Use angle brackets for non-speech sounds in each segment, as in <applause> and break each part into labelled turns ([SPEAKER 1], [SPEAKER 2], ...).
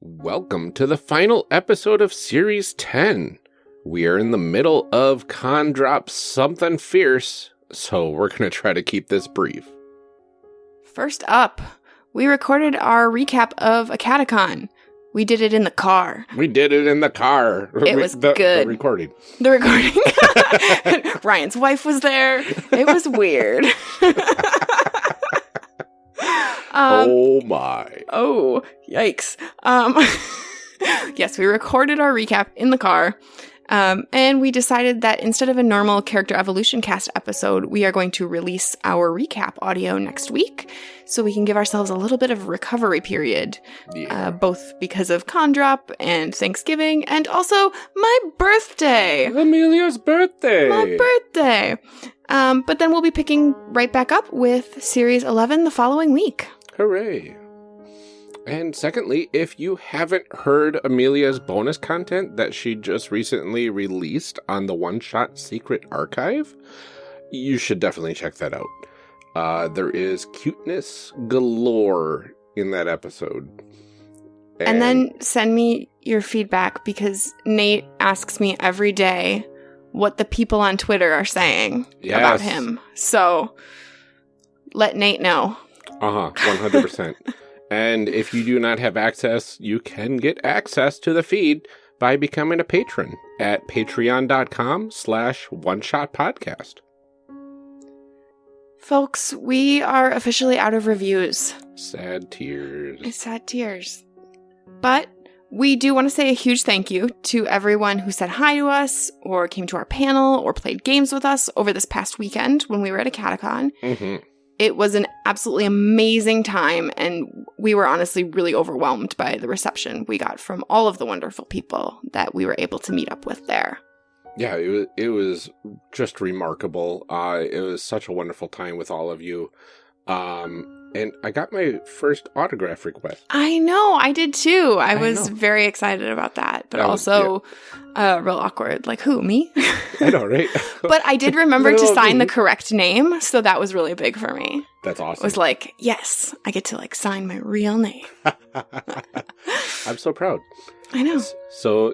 [SPEAKER 1] Welcome to the final episode of Series 10. We are in the middle of Con Drop Something Fierce, so we're going to try to keep this brief.
[SPEAKER 2] First up, we recorded our recap of AcadeCon. We did it in the car.
[SPEAKER 1] We did it in the car.
[SPEAKER 2] It was
[SPEAKER 1] the,
[SPEAKER 2] good.
[SPEAKER 1] The recording.
[SPEAKER 2] The recording. <laughs> Ryan's wife was there. It was weird. <laughs> um,
[SPEAKER 1] oh my.
[SPEAKER 2] Oh, yikes. Um, <laughs> yes, we recorded our recap in the car. Um, and we decided that instead of a normal character evolution cast episode, we are going to release our recap audio next week so we can give ourselves a little bit of recovery period,
[SPEAKER 1] Yeah.
[SPEAKER 2] uh, both because of con drop and Thanksgiving, and also my birthday.
[SPEAKER 1] Amelia's birthday.
[SPEAKER 2] My birthday. Um, but then we'll be picking right back up with Series 11 the following week.
[SPEAKER 1] Hooray. And secondly, if you haven't heard Amelia's bonus content that she just recently released on the One Shot Secret Archive, you should definitely check that out. Uh, there is cuteness galore in that episode.
[SPEAKER 2] And then send me your feedback because Nate asks me every day what the people on Twitter are saying about him. So let Nate know.
[SPEAKER 1] Uh huh, 100%. and if you do not have access, you can get access to the feed by becoming a patron at patreon.com slash one shot podcast.
[SPEAKER 2] Folks, we are officially out of reviews.
[SPEAKER 1] Sad tears.
[SPEAKER 2] Sad tears. But we do want to say a huge thank you to everyone who said hi to us, or came to our panel, or played games with us over this past weekend when we were at AcadeCon.
[SPEAKER 1] hmm
[SPEAKER 2] It was an absolutely amazing time, and we were honestly really overwhelmed by the reception we got from all of the wonderful people that we were able to meet up with there.
[SPEAKER 1] Yeah, it was, it was just remarkable. Uh, it was such a wonderful time with all of you. Um, and I got my first autograph request.
[SPEAKER 2] I know, I did too. I,
[SPEAKER 1] I
[SPEAKER 2] was
[SPEAKER 1] know.
[SPEAKER 2] very excited about that, but
[SPEAKER 1] That was-
[SPEAKER 2] also uh, real awkward. Like, who, me?
[SPEAKER 1] I know, right? <laughs> <laughs>
[SPEAKER 2] but I did remember to sign the correct name, so that was really big for me.
[SPEAKER 1] That's awesome.
[SPEAKER 2] It was like, yes, I get to like sign my real name. <laughs>
[SPEAKER 1] I'm so proud.
[SPEAKER 2] I know.
[SPEAKER 1] So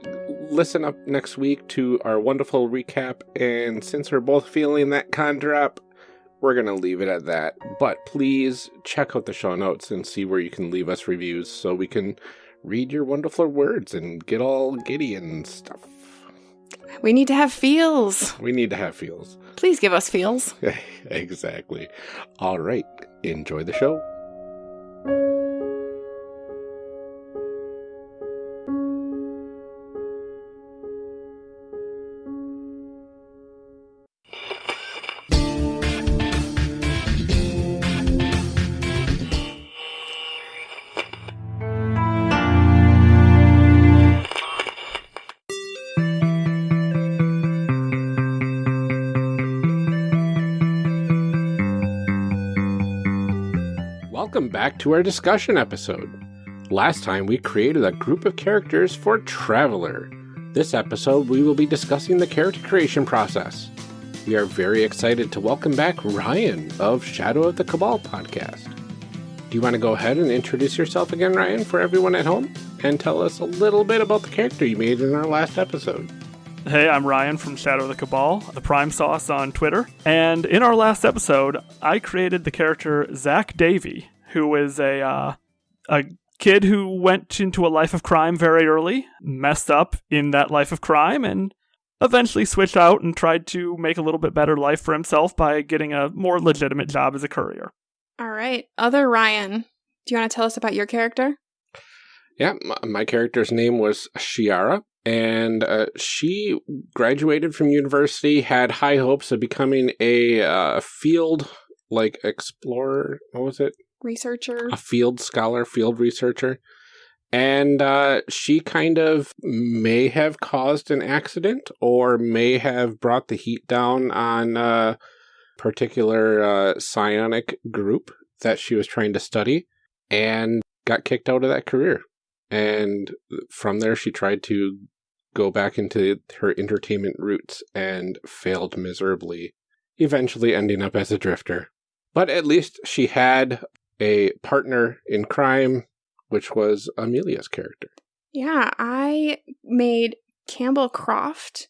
[SPEAKER 1] listen up next week to our wonderful recap. And since we're both feeling that con drop, we're going to leave it at that. But please check out the show notes and see where you can leave us reviews so we can read your wonderful words and get all giddy and stuff.
[SPEAKER 2] We need to have feels.
[SPEAKER 1] We need to have feels.
[SPEAKER 2] Please give us feels. <laughs>
[SPEAKER 1] exactly. All right. Enjoy the show. Back to our discussion episode. Last time we created a group of characters for Traveller. This episode we will be discussing the character creation process. We are very excited to welcome back Ryan of Shadow of the Cabal podcast. Do you want to go ahead and introduce yourself again, Ryan, for everyone at home? And tell us a little bit about the character you made in our last episode.
[SPEAKER 3] Hey, I'm Ryan from Shadow of the Cabal, the Prime Sauce on Twitter. And in our last episode, I created the character Zach Davy, who is a uh, a kid who went into a life of crime very early, messed up in that life of crime, and eventually switched out and tried to make a little bit better life for himself by getting a more legitimate job as a courier.
[SPEAKER 2] All right. Other Ryan, do you want to tell us about your character?
[SPEAKER 1] Yeah, my, my character's name was Shiara, and uh, she graduated from university, had high hopes of becoming a uh, field like explorer. What was it?
[SPEAKER 2] Researcher.
[SPEAKER 1] A field scholar, field researcher. And uh, she kind of may have caused an accident or may have brought the heat down on a particular uh, psionic group that she was trying to study and got kicked out of that career. And from there, she tried to go back into her entertainment roots and failed miserably, eventually ending up as a drifter. But at least she had a partner in crime which was Amelia's character.
[SPEAKER 2] Yeah, I made Campbell Croft.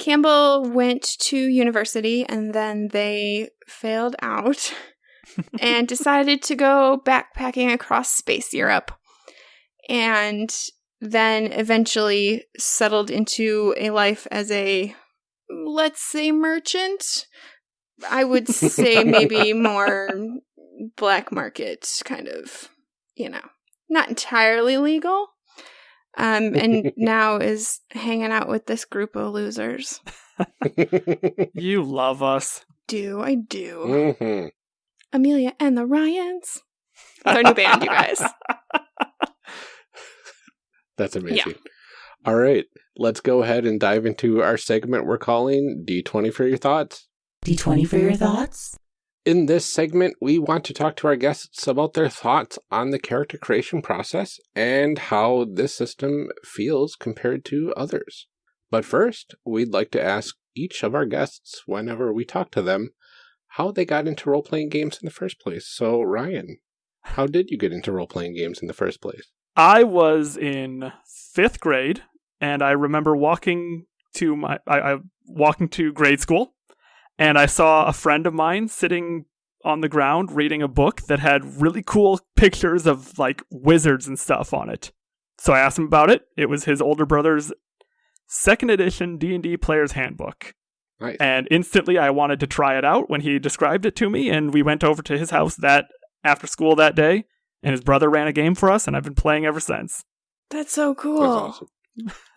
[SPEAKER 2] Campbell went to university and then they failed out <laughs> and decided to go backpacking across space Europe. And then eventually settled into a life as a, let's say, merchant. I would say <laughs> maybe more black market kind of, you know, not entirely legal. Um, and <laughs> now is hanging out with this group of losers. <laughs>
[SPEAKER 3] You love us.
[SPEAKER 2] Do I do?
[SPEAKER 1] hmm
[SPEAKER 2] Amelia and the Ryans. It's our new band, you guys. <laughs>
[SPEAKER 1] That's amazing. All right, let's go ahead and dive into our segment we're calling D20 for your thoughts.
[SPEAKER 4] D20 for your thoughts?
[SPEAKER 1] In this segment, we want to talk to our guests about their thoughts on the character creation process and how this system feels compared to others. But first, we'd like to ask each of our guests, whenever we talk to them, how they got into role playing games in the first place. So, Ryan, how did you get into role playing games in the first place?
[SPEAKER 3] I was in fifth grade, and I remember walking to my I, I walking to grade school, and I saw a friend of mine sitting on the ground reading a book that had really cool pictures of like wizards and stuff on it. So I asked him about it. It was his older brother's second edition D&D player's handbook.
[SPEAKER 1] Nice.
[SPEAKER 3] And instantly I wanted to try it out when he described it to me and we went over to his house that after school that day and his brother ran a game for us and I've been playing ever since.
[SPEAKER 2] That's so cool.
[SPEAKER 1] That's awesome.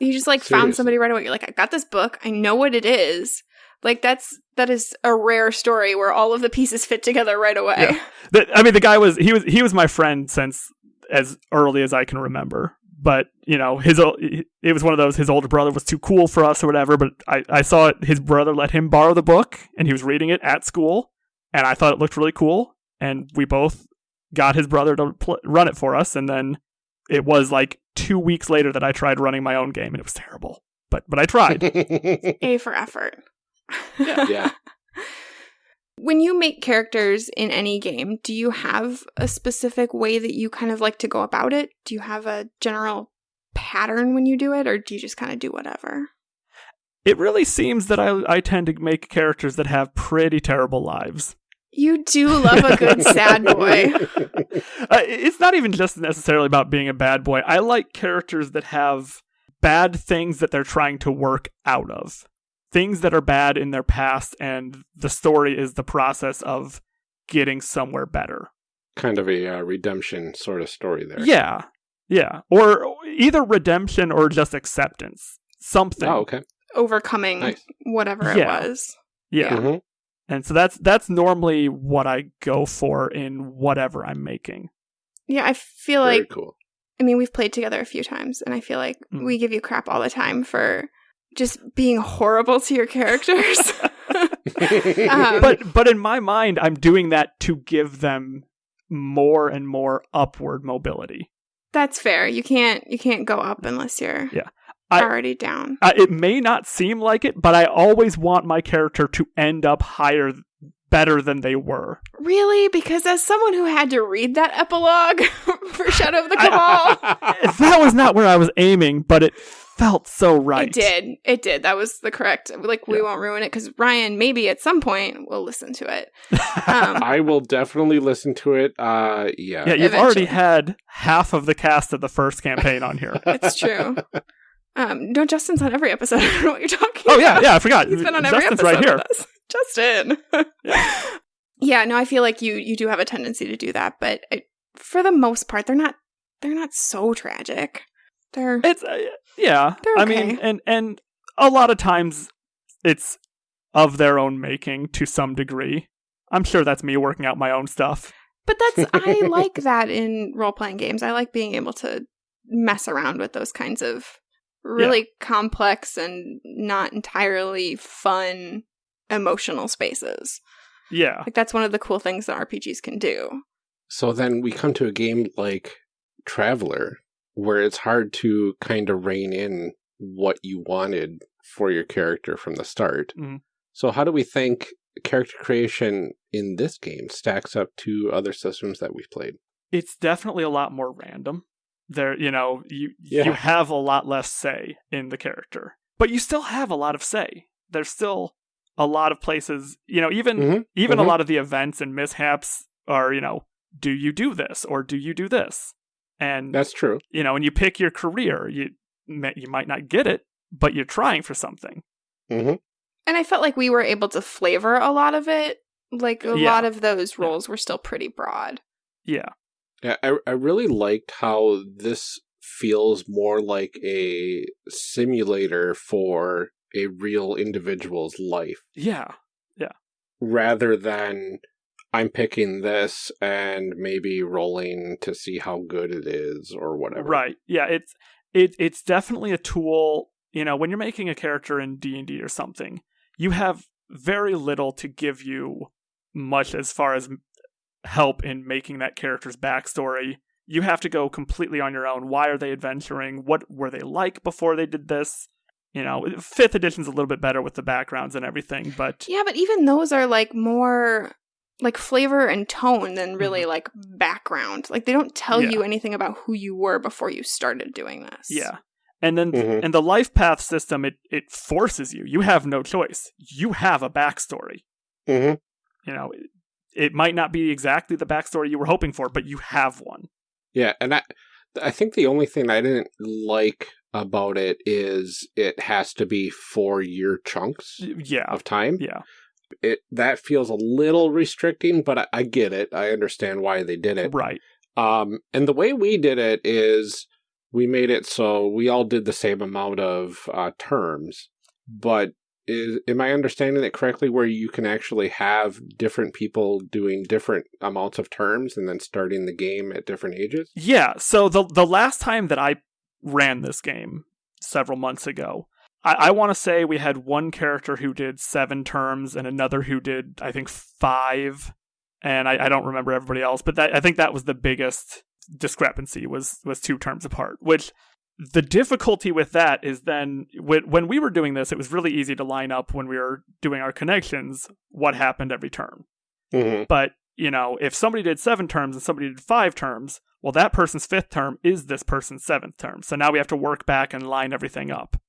[SPEAKER 2] You just like found somebody right away. You're like, I got this book. I know what it is. Like that's that is a rare story where all of the pieces fit together right away.
[SPEAKER 3] Yeah. The, I mean the guy was he was he was my friend since as early as I can remember. But, you know, his it was one of those his older brother was too cool for us or whatever, but I I saw it, his brother let him borrow the book and he was reading it at school and I thought it looked really cool and we both got his brother to pl- run it for us and then it was like 2 weeks later that I tried running my own game and it was terrible. But but I tried. <laughs>
[SPEAKER 2] A for effort. <laughs>
[SPEAKER 1] yeah.
[SPEAKER 2] When you make characters in any game, do you have a specific way that you kind of like to go about it? Do you have a general pattern when you do it, or do you just kind of do whatever?
[SPEAKER 3] it really seems that I I tend to make characters that have pretty terrible lives.
[SPEAKER 2] You do love a good <laughs> sad boy.
[SPEAKER 3] Uh, it's not even just necessarily about being a bad boy. I like characters that have bad things that they're trying to work out of. Things that are bad in their past, and the story is the process of getting somewhere better.
[SPEAKER 1] kind of a uh, redemption sort of story there.
[SPEAKER 3] Yeah. Yeah. Or either redemption or just acceptance. Something.
[SPEAKER 1] Oh, okay.
[SPEAKER 2] Overcoming
[SPEAKER 1] Nice.
[SPEAKER 2] whatever it
[SPEAKER 3] Yeah.
[SPEAKER 2] was.
[SPEAKER 3] Yeah.
[SPEAKER 1] Mhm.
[SPEAKER 3] And so that's that's normally what I go for in whatever I'm making.
[SPEAKER 2] Yeah, I feel
[SPEAKER 1] Very
[SPEAKER 2] like
[SPEAKER 1] cool.
[SPEAKER 2] I mean, we've played together a few times, and I feel like
[SPEAKER 3] Mm.
[SPEAKER 2] we give you crap all the time for just being horrible to your characters. <laughs> Um,
[SPEAKER 3] but but in my mind i'm doing that to give them more and more upward mobility
[SPEAKER 2] That's fair. You can't you can't go up unless you're
[SPEAKER 3] Yeah. I-
[SPEAKER 2] already down.
[SPEAKER 3] uh, it may not seem like it but i always want my character to end up higher better than they were
[SPEAKER 2] Really? Because as someone who had to read that epilogue <laughs> for Shadow of the <laughs> Cabal,
[SPEAKER 3] that was not where i was aiming but it felt so right
[SPEAKER 2] it did. It did. That was the correct. Like we
[SPEAKER 3] Yeah.
[SPEAKER 2] won't ruin it because Ryan maybe at some point will listen to it. <laughs> Um,
[SPEAKER 1] I will definitely listen to it. Uh, yeah.
[SPEAKER 3] yeah you've already had half of the cast of the first campaign on here <laughs>
[SPEAKER 2] it's true. Um, no, Justin's on every episode. <laughs> I don't know what you're talking.
[SPEAKER 3] oh yeah
[SPEAKER 2] about.
[SPEAKER 3] yeah i forgot
[SPEAKER 2] He's been on every
[SPEAKER 3] justin's
[SPEAKER 2] episode
[SPEAKER 3] right here
[SPEAKER 2] with us. Justin.
[SPEAKER 3] Yeah.
[SPEAKER 2] yeah, no, I feel like you you do have a tendency to do that, but I, for the most part, they're not they're not so tragic. They're
[SPEAKER 3] It's uh, yeah.
[SPEAKER 2] They're
[SPEAKER 3] I mean, and and a lot of times it's of their own making to some degree. I'm sure that's me working out my own stuff.
[SPEAKER 2] but that's I like <laughs> that in role playing games. I like being able to mess around with those kinds of really complex and not entirely fun emotional spaces.
[SPEAKER 3] Yeah.
[SPEAKER 2] Like that's one of the cool things that RPGs can do.
[SPEAKER 1] So then we come to a game like Traveller, where it's hard to kind of rein in what you wanted for your character from the start.
[SPEAKER 3] Mhm.
[SPEAKER 1] So how do we think character creation in this game stacks up to other systems that we've played?
[SPEAKER 3] It's definitely a lot more random. There, you know, you
[SPEAKER 1] Yeah.
[SPEAKER 3] you have a lot less say in the character, but you still have a lot of say. There's still a lot of places, you know, even
[SPEAKER 1] Mhm,
[SPEAKER 3] even a
[SPEAKER 1] mhm.
[SPEAKER 3] lot of the events and mishaps are, you know, do you do this or do you do this? And
[SPEAKER 1] That's true.
[SPEAKER 3] you know, when you pick your career, you you might not get it, but you're trying for something.
[SPEAKER 1] hmm
[SPEAKER 2] And I felt like we were able to flavor a lot of it. Like a
[SPEAKER 3] Yeah.
[SPEAKER 2] lot of those roles were still pretty broad.
[SPEAKER 3] Yeah.
[SPEAKER 1] Yeah, I, I really liked how this feels more like a simulator for a real individual's life
[SPEAKER 3] yeah Yeah.
[SPEAKER 1] rather than I'm picking this and maybe rolling to see how good it is or whatever.
[SPEAKER 3] Right. Yeah, it's it it's definitely a tool, you know, when you're making a character in D&D or something, you have very little to give you much as far as help in making that character's backstory. You have to go completely on your own. Why are they adventuring? What were they like before they did this? You know, fifth edition's a little bit better with the backgrounds and everything, but
[SPEAKER 2] Yeah, but even those are like more like flavor and tone than really like background. Like they don't tell
[SPEAKER 3] Mm-hmm. Yeah.
[SPEAKER 2] you anything about who you were before you started doing this.
[SPEAKER 3] Yeah. And then
[SPEAKER 1] Mhm.
[SPEAKER 3] and the life path system it it forces you. You have no choice. You have a backstory.
[SPEAKER 1] hmm
[SPEAKER 3] You know, it, it might not be exactly the backstory you were hoping for, but you have one.
[SPEAKER 1] Yeah, and I I think the only thing I didn't like about it is it has to be four year chunks
[SPEAKER 3] Yeah.
[SPEAKER 1] of time.
[SPEAKER 3] Yeah.
[SPEAKER 1] It that feels a little restricting, but I, I get it. I understand why they did it.
[SPEAKER 3] Right.
[SPEAKER 1] Um, and the way we did it is we made it so we all did the same amount of uh, terms, but is am I understanding it correctly? Where you can actually have different people doing different amounts of terms and then starting the game at different ages?
[SPEAKER 3] Yeah. So the the last time that I ran this game several months ago, I, I want to say we had one character who did seven terms and another who did I think five, and I, I don't remember everybody else, but that I think that was the biggest discrepancy was was two terms apart. Which the difficulty with that is then when when we were doing this, it was really easy to line up when we were doing our connections what happened every term.
[SPEAKER 1] Mm-hmm.
[SPEAKER 3] But, you know, if somebody did seven terms and somebody did five terms, well, that person's fifth term is this person's seventh term. So now we have to work back and line everything up.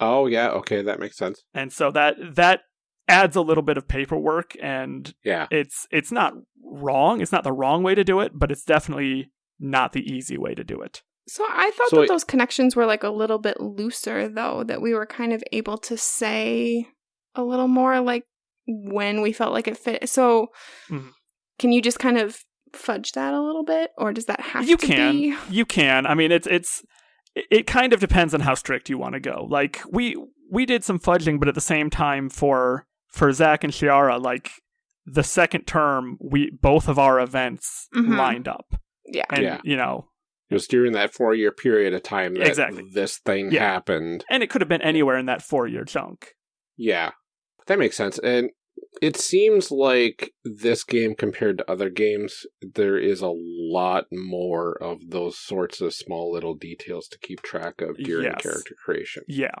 [SPEAKER 1] Oh yeah, okay, that makes sense.
[SPEAKER 3] And so that that adds a little bit of paperwork and
[SPEAKER 1] Yeah.
[SPEAKER 3] it's it's not wrong. It's not the wrong way to do it, but it's definitely not the easy way to do it.
[SPEAKER 2] So I thought
[SPEAKER 1] So
[SPEAKER 2] that
[SPEAKER 1] it-
[SPEAKER 2] those connections were like a little bit looser though, that we were kind of able to say a little more like when we felt like it fit. So
[SPEAKER 3] Mhm.
[SPEAKER 2] can you just kind of fudge that a little bit or does that have
[SPEAKER 3] you
[SPEAKER 2] to
[SPEAKER 3] can
[SPEAKER 2] be
[SPEAKER 3] you can i mean it's it's it- it kind of depends on how strict you want to go like we we did some fudging but at the same time for for zach and shiara like the second term we both of our events
[SPEAKER 2] Mhm.
[SPEAKER 3] lined up
[SPEAKER 2] Yeah.
[SPEAKER 3] and
[SPEAKER 1] Yeah.
[SPEAKER 3] you know
[SPEAKER 1] It was during that four year period of time that
[SPEAKER 3] Exactly.
[SPEAKER 1] this thing
[SPEAKER 3] Yeah.
[SPEAKER 1] happened.
[SPEAKER 3] and it could have been anywhere in that four year chunk
[SPEAKER 1] Yeah. That makes sense. And it seems like this game compared to other games, there is a lot more of those sorts of small little details to keep track of during
[SPEAKER 3] Yes.
[SPEAKER 1] character creation.
[SPEAKER 3] yeah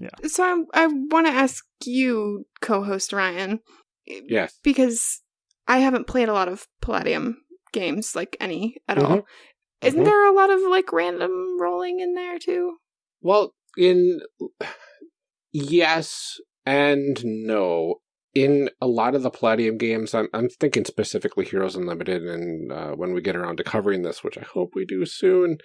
[SPEAKER 3] Yeah.
[SPEAKER 2] So I, I want to ask you, co-host Ryan,
[SPEAKER 1] Yes.
[SPEAKER 2] because I haven't played a lot of Palladium games, like any at
[SPEAKER 1] Mhm.
[SPEAKER 2] all. Isn't
[SPEAKER 1] Mhm.
[SPEAKER 2] there a lot of like random rolling in there too?
[SPEAKER 1] Well, in <sighs> yes and no. In a lot of the Palladium games, I'm I'm thinking specifically Heroes Unlimited, and uh, when we get around to covering this, which I hope we do soon.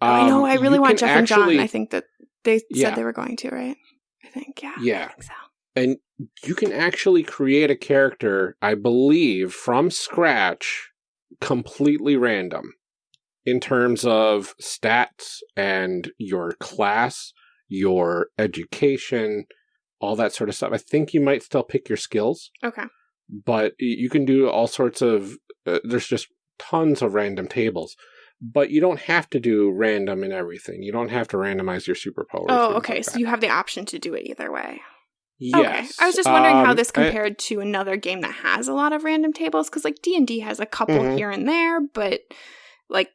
[SPEAKER 2] I know.
[SPEAKER 1] um,
[SPEAKER 2] I really want Jeff and John. I think that they
[SPEAKER 1] Yeah.
[SPEAKER 2] said they were going to, right? I think, yeah.
[SPEAKER 1] Yeah.
[SPEAKER 2] Think so.
[SPEAKER 1] and you can actually create a character, I believe, from scratch, completely random in terms of stats and your class, your education, all that sort of stuff. I think you might still pick your skills,
[SPEAKER 2] Okay.
[SPEAKER 1] but you can do all sorts of. Uh, there's just tons of random tables. But you don't have to do random in everything. You don't have to randomize your superpowers.
[SPEAKER 2] Oh, okay.
[SPEAKER 1] like
[SPEAKER 2] so you have the option to do it either way.
[SPEAKER 1] yes.
[SPEAKER 2] Okay. I was just wondering how
[SPEAKER 1] Um,
[SPEAKER 2] this
[SPEAKER 1] I-
[SPEAKER 2] compared to another game that has a lot of random tables because like D&D has a couple
[SPEAKER 1] Mhm.
[SPEAKER 2] here and there, but like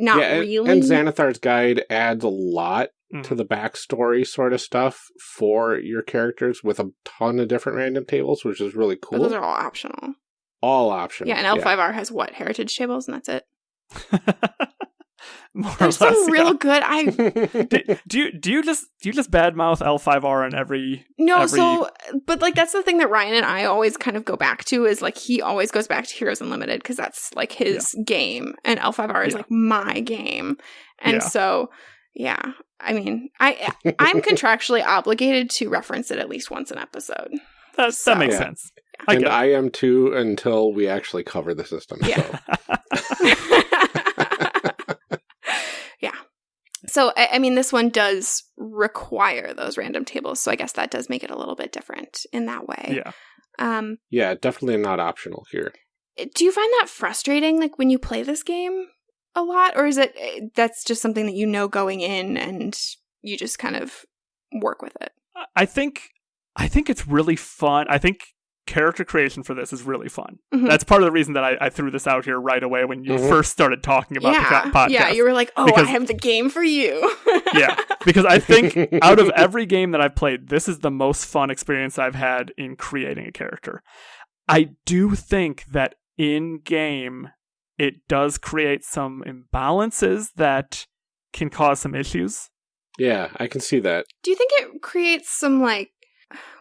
[SPEAKER 2] not
[SPEAKER 1] yeah, and,
[SPEAKER 2] really.
[SPEAKER 1] And Xanathar's guide adds a lot
[SPEAKER 3] Mhm.
[SPEAKER 1] to the backstory sort of stuff for your characters with a ton of different random tables, which is really cool.
[SPEAKER 2] But
[SPEAKER 1] cool.
[SPEAKER 2] those are all optional.
[SPEAKER 1] all optional.
[SPEAKER 2] Yeah, and L5R has what? Heritage tables and that's it. <laughs>
[SPEAKER 3] more or
[SPEAKER 2] There's
[SPEAKER 3] less.
[SPEAKER 2] some real
[SPEAKER 3] yeah.
[SPEAKER 2] good. I <laughs>
[SPEAKER 3] do, do you do you just do you just badmouth L5R in every
[SPEAKER 2] no,
[SPEAKER 3] every-
[SPEAKER 2] so but like that's the thing that Ryan and I always kind of go back to is like he always goes back to Heroes Unlimited because that's like his game, and L5R is
[SPEAKER 3] Yeah.
[SPEAKER 2] like my game, and
[SPEAKER 3] Yeah.
[SPEAKER 2] so yeah. I mean, I I'm <laughs> contractually obligated to reference it at least once an episode.
[SPEAKER 3] that
[SPEAKER 2] So-
[SPEAKER 3] that makes
[SPEAKER 1] Yeah.
[SPEAKER 3] sense. I
[SPEAKER 1] and
[SPEAKER 3] get.
[SPEAKER 1] I am too until we actually cover the system.
[SPEAKER 2] Yeah.
[SPEAKER 1] So. <laughs>
[SPEAKER 2] yeah. So I, I mean, this one does require those random tables, so I guess that does make it a little bit different in that way.
[SPEAKER 3] yeah.
[SPEAKER 2] Um,
[SPEAKER 1] yeah, definitely not optional here.
[SPEAKER 2] do you find that frustrating, like when you play this game a lot, or is it eh, that's just something that you know going in and you just kind of work with it?
[SPEAKER 3] I think I think it's really fun. I think character creation for this is really fun.
[SPEAKER 2] Mhm.
[SPEAKER 3] That's part of the reason that I, I threw this out here right away when you
[SPEAKER 1] Mhm.
[SPEAKER 3] first started talking about
[SPEAKER 2] yeah,
[SPEAKER 3] the co- podcast.
[SPEAKER 2] yeah. You were like, "Oh,
[SPEAKER 3] Because-
[SPEAKER 2] I have the game for you." <laughs>
[SPEAKER 3] Yeah. because I think <laughs> out of every game that I've played, this is the most fun experience I've had in creating a character. I do think that in game, it does create some imbalances that can cause some issues.
[SPEAKER 1] Yeah, I can see that.
[SPEAKER 2] Do you think it creates some like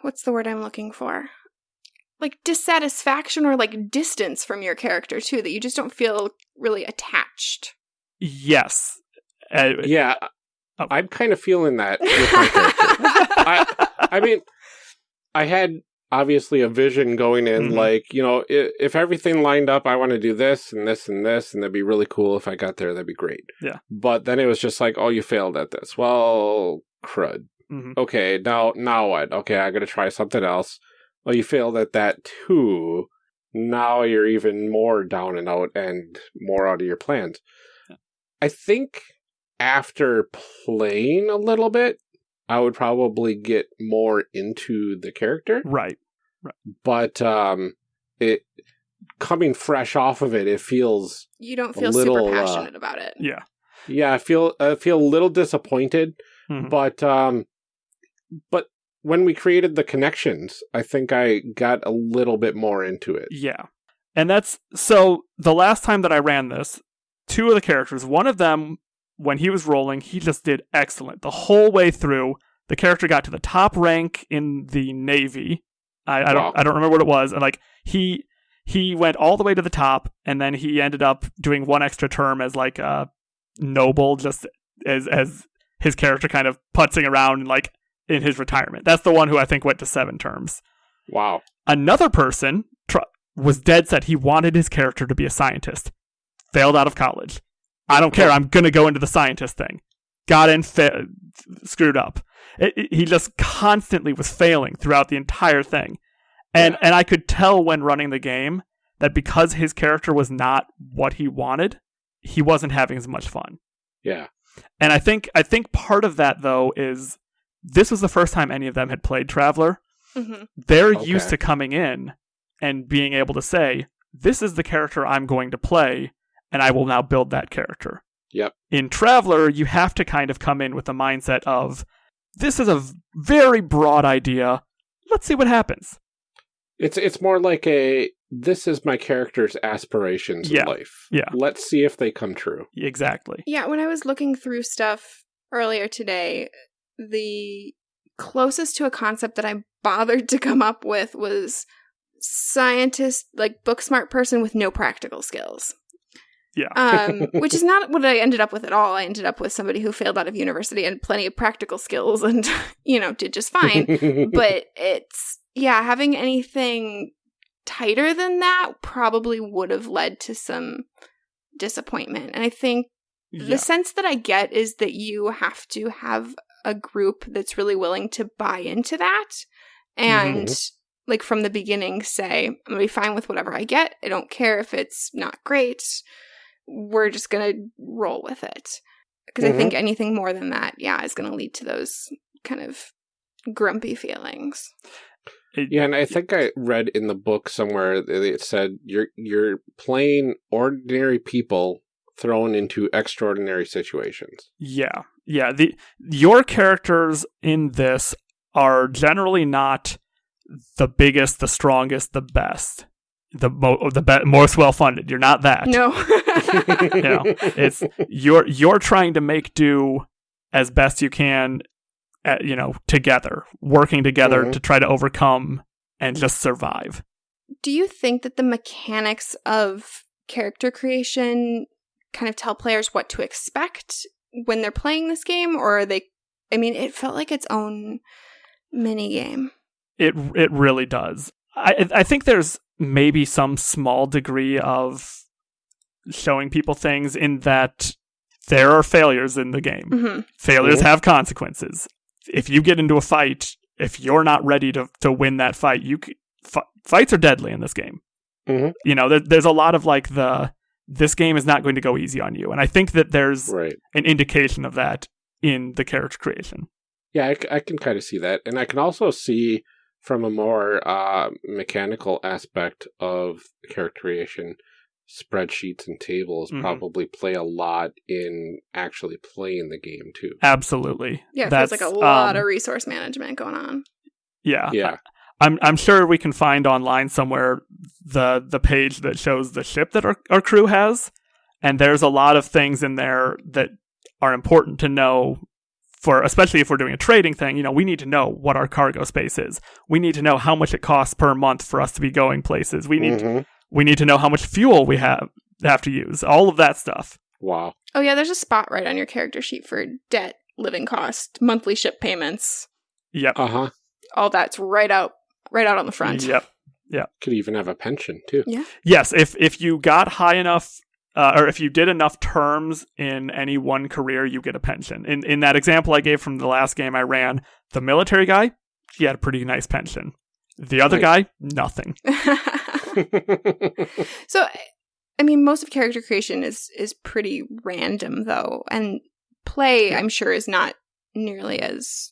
[SPEAKER 2] what's the word I'm looking for? Like dissatisfaction or like distance from your character too that you just don't feel really attached.
[SPEAKER 3] Yes. Uh,
[SPEAKER 1] Yeah,
[SPEAKER 3] Oh.
[SPEAKER 1] I'm kind of feeling that with my <laughs> character. I, I mean, I had obviously a vision going in,
[SPEAKER 3] Mhm.
[SPEAKER 1] like, you know, if, if everything lined up, I want to do this and this and this, and that'd be really cool if I got there. That'd be great.
[SPEAKER 3] Yeah.
[SPEAKER 1] But then it was just like, oh, you failed at this. Well, crud.
[SPEAKER 3] mhm.
[SPEAKER 1] Okay, now, now what? Okay, I got to try something else. Well, you failed at that too. Now you're even more down and out and more out of your plans. I think after playing a little bit, I would probably get more into the character.
[SPEAKER 3] Right.
[SPEAKER 1] But um it coming fresh off of it, it feels
[SPEAKER 2] You don't
[SPEAKER 1] A
[SPEAKER 2] feel
[SPEAKER 1] little,
[SPEAKER 2] super
[SPEAKER 1] uh,
[SPEAKER 2] passionate about it.
[SPEAKER 3] Yeah.
[SPEAKER 1] yeah, I feel I feel a little disappointed,
[SPEAKER 3] Mhm.
[SPEAKER 1] but um but when we created the connections, I think I got a little bit more into it.
[SPEAKER 3] Yeah. And that's so the last time that I ran this, two of the characters, one of them, when he was rolling, he just did excellent. The whole way through, the character got to the top rank in the Navy. I, I
[SPEAKER 1] Wow.
[SPEAKER 3] don't I don't remember what it was. And like he he went all the way to the top and then he ended up doing one extra term as like a noble just as as his character kind of putzing around like in his retirement. That's the one who I think went to seven terms
[SPEAKER 1] Wow.
[SPEAKER 3] another person tr- was dead set he wanted his character to be a scientist failed out of college i don't care i'm gonna go into the scientist thing got in fa- screwed up It- it- he just constantly was failing throughout the entire thing and
[SPEAKER 1] Yeah.
[SPEAKER 3] and i could tell when running the game that because his character was not what he wanted he wasn't having as much fun
[SPEAKER 1] Yeah.
[SPEAKER 3] and I think I think part of that though is this was the first time any of them had played Traveller.
[SPEAKER 2] hmm
[SPEAKER 3] They're
[SPEAKER 1] Okay.
[SPEAKER 3] used to coming in and being able to say, "This is the character I'm going to play, and I will now build that character."
[SPEAKER 1] Yep.
[SPEAKER 3] In Traveller, you have to kind of come in with the mindset of, "This is a very broad idea. Let's see what happens."
[SPEAKER 1] It's it's more like a this is my character's aspirations
[SPEAKER 3] Yeah.
[SPEAKER 1] in life.
[SPEAKER 3] Yeah.
[SPEAKER 1] Let's see if they come true.
[SPEAKER 3] Exactly.
[SPEAKER 2] Yeah, when I was looking through stuff earlier today, the closest to a concept that I bothered to come up with was scientist, like book smart person with no practical skills.
[SPEAKER 3] Yeah.
[SPEAKER 2] um, <laughs> which is not what I ended up with at all. I ended up with somebody who failed out of university and plenty of practical skills <laughs> and, you know, did just fine. but <laughs> it's, yeah, having anything tighter than that probably would have led to some disappointment. And I think
[SPEAKER 3] yeah.
[SPEAKER 2] the sense that I get is that you have to have a group that's really willing to buy into that and like from the beginning say i'm gonna be fine with whatever i get i don't care if it's not great we're just gonna roll with it because i
[SPEAKER 1] Mhm.
[SPEAKER 2] think anything more than that yeah is gonna lead to those kind of grumpy feelings
[SPEAKER 1] Yeah, and I think I read in the book somewhere that it said you're you're playing ordinary people thrown into extraordinary situations.
[SPEAKER 3] Yeah. Yeah, the your characters in this are generally not the biggest, the strongest, the best. The mo- the be- most well funded. You're not that.
[SPEAKER 2] No. <laughs> <laughs>
[SPEAKER 3] You know, it's you're you're trying to make do as best you can, at, you know, together, working together
[SPEAKER 1] Mhm.
[SPEAKER 3] to try to overcome and just survive.
[SPEAKER 2] Do you think that the mechanics of character creation kind of tell players what to expect when they're playing this game, or are they? I mean, it felt like its own mini game.
[SPEAKER 3] It it really does. I I think there's maybe some small degree of showing people things in that there are failures in the game.
[SPEAKER 2] hmm
[SPEAKER 3] Failures have consequences. If you get into a fight, if you're not ready to to win that fight, you c- f- fights are deadly in this game.
[SPEAKER 1] Mhm.
[SPEAKER 3] You know, there, there's a lot of like the this game is not going to go easy on you, and I think that there's
[SPEAKER 1] Right.
[SPEAKER 3] an indication of that in the character creation.
[SPEAKER 1] Yeah, I can kind of see that. And I can also see from a more uh, mechanical aspect of character creation, spreadsheets and tables
[SPEAKER 3] Mhm.
[SPEAKER 1] probably play a lot in actually playing the game too.
[SPEAKER 3] Absolutely,
[SPEAKER 2] Yeah, it
[SPEAKER 3] That's,
[SPEAKER 2] like a lot
[SPEAKER 3] um,
[SPEAKER 2] of resource management going on.
[SPEAKER 3] yeah,
[SPEAKER 1] Yeah.
[SPEAKER 3] I'm I'm sure we can find online somewhere the the page that shows the ship that our, our crew has, and there's a lot of things in there that are important to know for especially if we're doing a trading thing, you know, we need to know what our cargo space is. We need to know how much it costs per month for us to be going places. We need
[SPEAKER 1] Mhm.
[SPEAKER 3] we need to know how much fuel we have have to use. All of that stuff.
[SPEAKER 1] Wow.
[SPEAKER 2] Oh yeah, there's a spot right on your character sheet for debt, living cost, monthly ship payments.
[SPEAKER 3] Yep.
[SPEAKER 1] Uh huh.
[SPEAKER 2] All that's right out, right out on the front.
[SPEAKER 3] Yep. Yeah.
[SPEAKER 1] Could even have a pension too. Yeah.
[SPEAKER 3] Yes, if if you got high enough, uh, or if you did enough terms in any one career, you get a pension. In in that example I gave from the last game I ran, the military guy, he had a pretty nice pension. The other
[SPEAKER 1] Nice.
[SPEAKER 3] guy, nothing. <laughs> <laughs>
[SPEAKER 2] so, I mean, most of character creation is is pretty random though, and play I'm sure is not nearly as.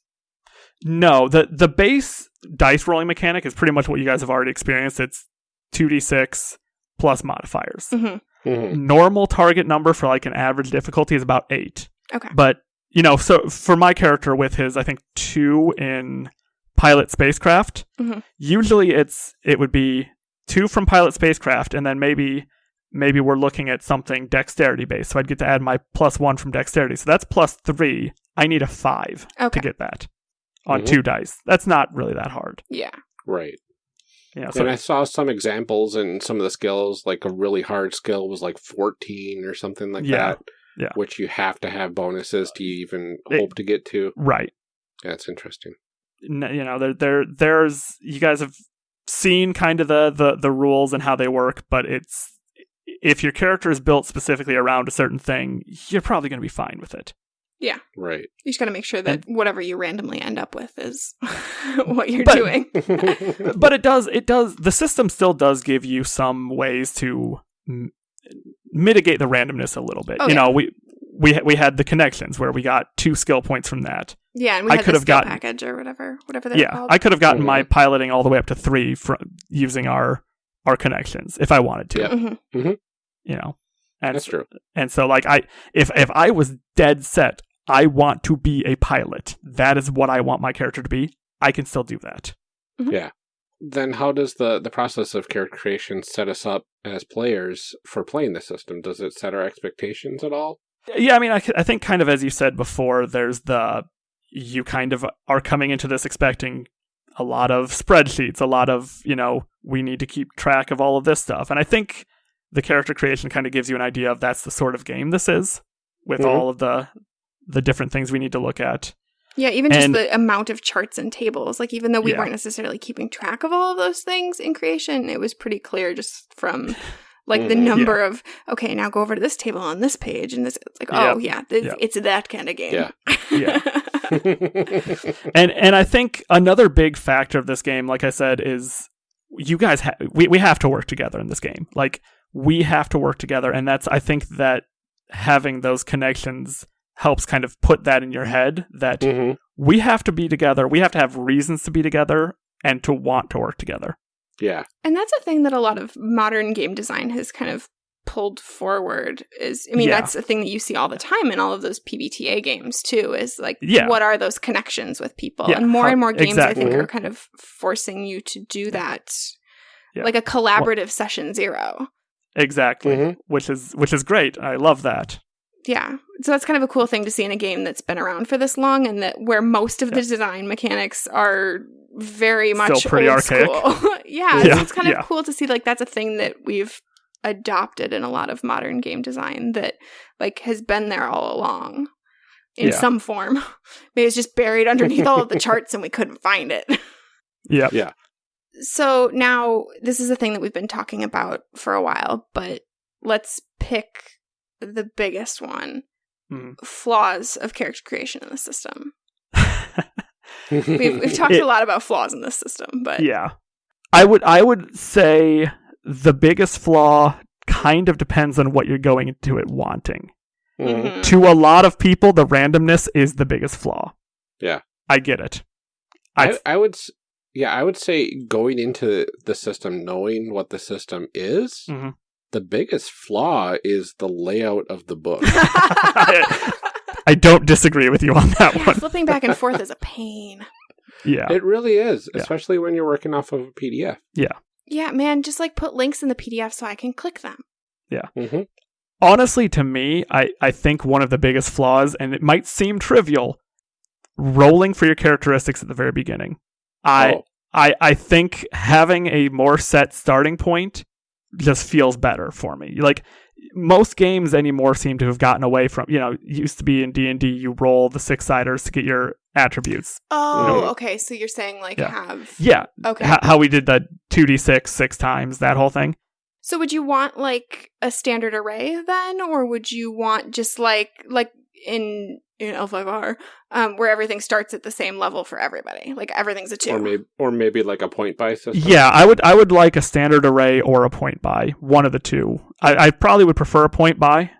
[SPEAKER 3] No, the the base dice rolling mechanic is pretty much what you guys have already experienced. It's two d six plus modifiers.
[SPEAKER 2] Mhm.
[SPEAKER 1] Mhm.
[SPEAKER 3] Normal target number for like an average difficulty is about eight.
[SPEAKER 2] Okay.
[SPEAKER 3] But you know, so for my character with his, I think two in pilot spacecraft.
[SPEAKER 2] Mhm.
[SPEAKER 3] Usually, it's it would be two from pilot spacecraft, and then maybe maybe we're looking at something dexterity based. So I'd get to add my plus one from dexterity. So that's plus three. I need a five
[SPEAKER 2] Okay.
[SPEAKER 3] to get that on
[SPEAKER 1] Mhm.
[SPEAKER 3] two dice. That's not really that hard.
[SPEAKER 2] Yeah.
[SPEAKER 1] Right.
[SPEAKER 3] So
[SPEAKER 1] and I saw some examples and some of the skills, like a really hard skill was like 14 or something like
[SPEAKER 3] Yeah.
[SPEAKER 1] that.
[SPEAKER 3] Yeah.
[SPEAKER 1] Which you have to have bonuses to even
[SPEAKER 3] It-
[SPEAKER 1] hope to get to.
[SPEAKER 3] right.
[SPEAKER 1] That's interesting.
[SPEAKER 3] n- you know there there there's you guys have seen kind of the, the the rules and how they work but it's if your character is built specifically around a certain thing you're probably going to be fine with it
[SPEAKER 1] Right.
[SPEAKER 2] You just got to make sure that whatever you randomly end up with is <laughs> what you're
[SPEAKER 3] But-
[SPEAKER 2] doing. <laughs>
[SPEAKER 3] but it does it does the system still does give you some ways to m- mitigate the randomness a little bit
[SPEAKER 2] Oh,
[SPEAKER 3] you
[SPEAKER 2] yeah.
[SPEAKER 3] know we we we had the connections where we got two skill points from that
[SPEAKER 2] Yeah, and we
[SPEAKER 3] I could
[SPEAKER 2] the
[SPEAKER 3] have gotten-
[SPEAKER 2] package or whatever, whatever they're
[SPEAKER 3] yeah
[SPEAKER 2] called.
[SPEAKER 3] i could have gotten
[SPEAKER 1] Mhm.
[SPEAKER 3] my piloting all the way up to 3 from using our our connections if i wanted to
[SPEAKER 1] Yep.
[SPEAKER 2] Mhm.
[SPEAKER 3] you know and
[SPEAKER 1] That's true.
[SPEAKER 3] And so like I if if I was dead set, I want to be a pilot. That is what I want my character to be. I can still do that. Yeah.
[SPEAKER 1] Then how does the, the process of character creation set us up as players for playing the system? Does it set our expectations at all?
[SPEAKER 3] Yeah, I mean I, I think kind of as you said before there's the you kind of are coming into this expecting a lot of spreadsheets, a lot of, you know, we need to keep track of all of this stuff. And I think the character creation kind of gives you an idea of that's the sort of game this is with
[SPEAKER 1] Mhm.
[SPEAKER 3] all of the the different things we need to look at.
[SPEAKER 2] Yeah, even just the amount of charts and tables. Like, even though we
[SPEAKER 3] Yeah.
[SPEAKER 2] weren't necessarily keeping track of all of those things in creation, it was pretty clear just from <laughs> like the
[SPEAKER 1] Mhm.
[SPEAKER 2] number of okay, now go over to this table on this page, and this. It's like, oh yeah, it's,
[SPEAKER 3] Yep.
[SPEAKER 2] it's that kind of game.
[SPEAKER 1] Yeah. <laughs>
[SPEAKER 3] Yeah. <laughs> and and I think another big factor of this game, like I said, is you guys ha- we we have to work together in this game. Like we have to work together, and that's I think that having those connections helps kind of put that in your head that
[SPEAKER 1] Mhm.
[SPEAKER 3] we have to be together. We have to have reasons to be together and to want to work together.
[SPEAKER 1] Yeah.
[SPEAKER 2] And that's a thing that a lot of modern game design has kind of pulled forward is I mean
[SPEAKER 3] Yeah.
[SPEAKER 2] that's a thing that you see all the time in all of those PBTA games too is like
[SPEAKER 3] Yeah.
[SPEAKER 2] what are those connections with people
[SPEAKER 3] Yeah,
[SPEAKER 2] and more
[SPEAKER 3] how-
[SPEAKER 2] and more games I think are kind of forcing you to do that
[SPEAKER 3] Yeah.
[SPEAKER 2] like a collaborative session zero.
[SPEAKER 3] Exactly.
[SPEAKER 1] Mhm.
[SPEAKER 3] Which is which is great. I love that.
[SPEAKER 2] Yeah. So that's kind of a cool thing to see in a game that's been around for this long and that where most of the design mechanics are very much
[SPEAKER 3] Still pretty
[SPEAKER 2] old
[SPEAKER 3] archaic.
[SPEAKER 2] school. yeah, <laughs>
[SPEAKER 3] Yeah,
[SPEAKER 2] So it's kind of
[SPEAKER 3] yeah.
[SPEAKER 2] cool to see like that's a thing that we've adopted in a lot of modern game design that like has been there all along in
[SPEAKER 3] Yeah.
[SPEAKER 2] some form. <laughs> Maybe it's just buried underneath all of the <laughs> charts and we couldn't find it.
[SPEAKER 3] Yeah.
[SPEAKER 1] Yeah.
[SPEAKER 2] So now this is a thing that we've been talking about for a while, but let's pick the biggest one
[SPEAKER 3] Mhm.
[SPEAKER 2] flaws of character creation in the system. We've, we've <laughs> talked
[SPEAKER 3] It-
[SPEAKER 2] a lot about flaws in this system, but
[SPEAKER 3] yeah. I would I would say the biggest flaw kind of depends on what you're going into it wanting.
[SPEAKER 1] Mhm.
[SPEAKER 2] Mhm.
[SPEAKER 3] To a lot of people, the randomness is the biggest flaw.
[SPEAKER 1] Yeah.
[SPEAKER 3] I get it.
[SPEAKER 1] I,
[SPEAKER 3] I
[SPEAKER 1] I would, yeah, I would say going into the system knowing what the system is,
[SPEAKER 3] Mhm.
[SPEAKER 1] The biggest flaw is the layout of the book. <laughs> <laughs>
[SPEAKER 3] I don't disagree with you on that
[SPEAKER 2] Yeah,
[SPEAKER 3] one.
[SPEAKER 2] flipping back and forth is a pain.
[SPEAKER 3] Yeah.
[SPEAKER 1] It really is,
[SPEAKER 3] Yeah.
[SPEAKER 1] especially when you're working off of a PDF.
[SPEAKER 2] Yeah, Yeah, man, just like put links in the PDF so I can click them.
[SPEAKER 1] hmm
[SPEAKER 3] honestly to me I, I think one of the biggest flaws and it might seem trivial rolling for your characteristics at the very beginning i
[SPEAKER 1] Oh,
[SPEAKER 3] I, I think having a more set starting point just feels better for me like most games anymore seem to have gotten away from you know used to be in d&d you roll the six siders to get your attributes
[SPEAKER 2] Oh,
[SPEAKER 1] Mhm.
[SPEAKER 2] okay. So you're saying like
[SPEAKER 3] Yeah.
[SPEAKER 2] have
[SPEAKER 3] yeah
[SPEAKER 2] okay.
[SPEAKER 3] h- how we did the 2d6 six times that whole thing
[SPEAKER 2] So would you want like a standard array then, or would you want just like like in in L5R, um, where everything starts at the same level for everybody? Like everything's a two.
[SPEAKER 1] or maybe, or maybe like a point buy system.
[SPEAKER 3] Yeah, I would I would like a standard array or a point buy, one of the two. I, I probably would prefer a point buy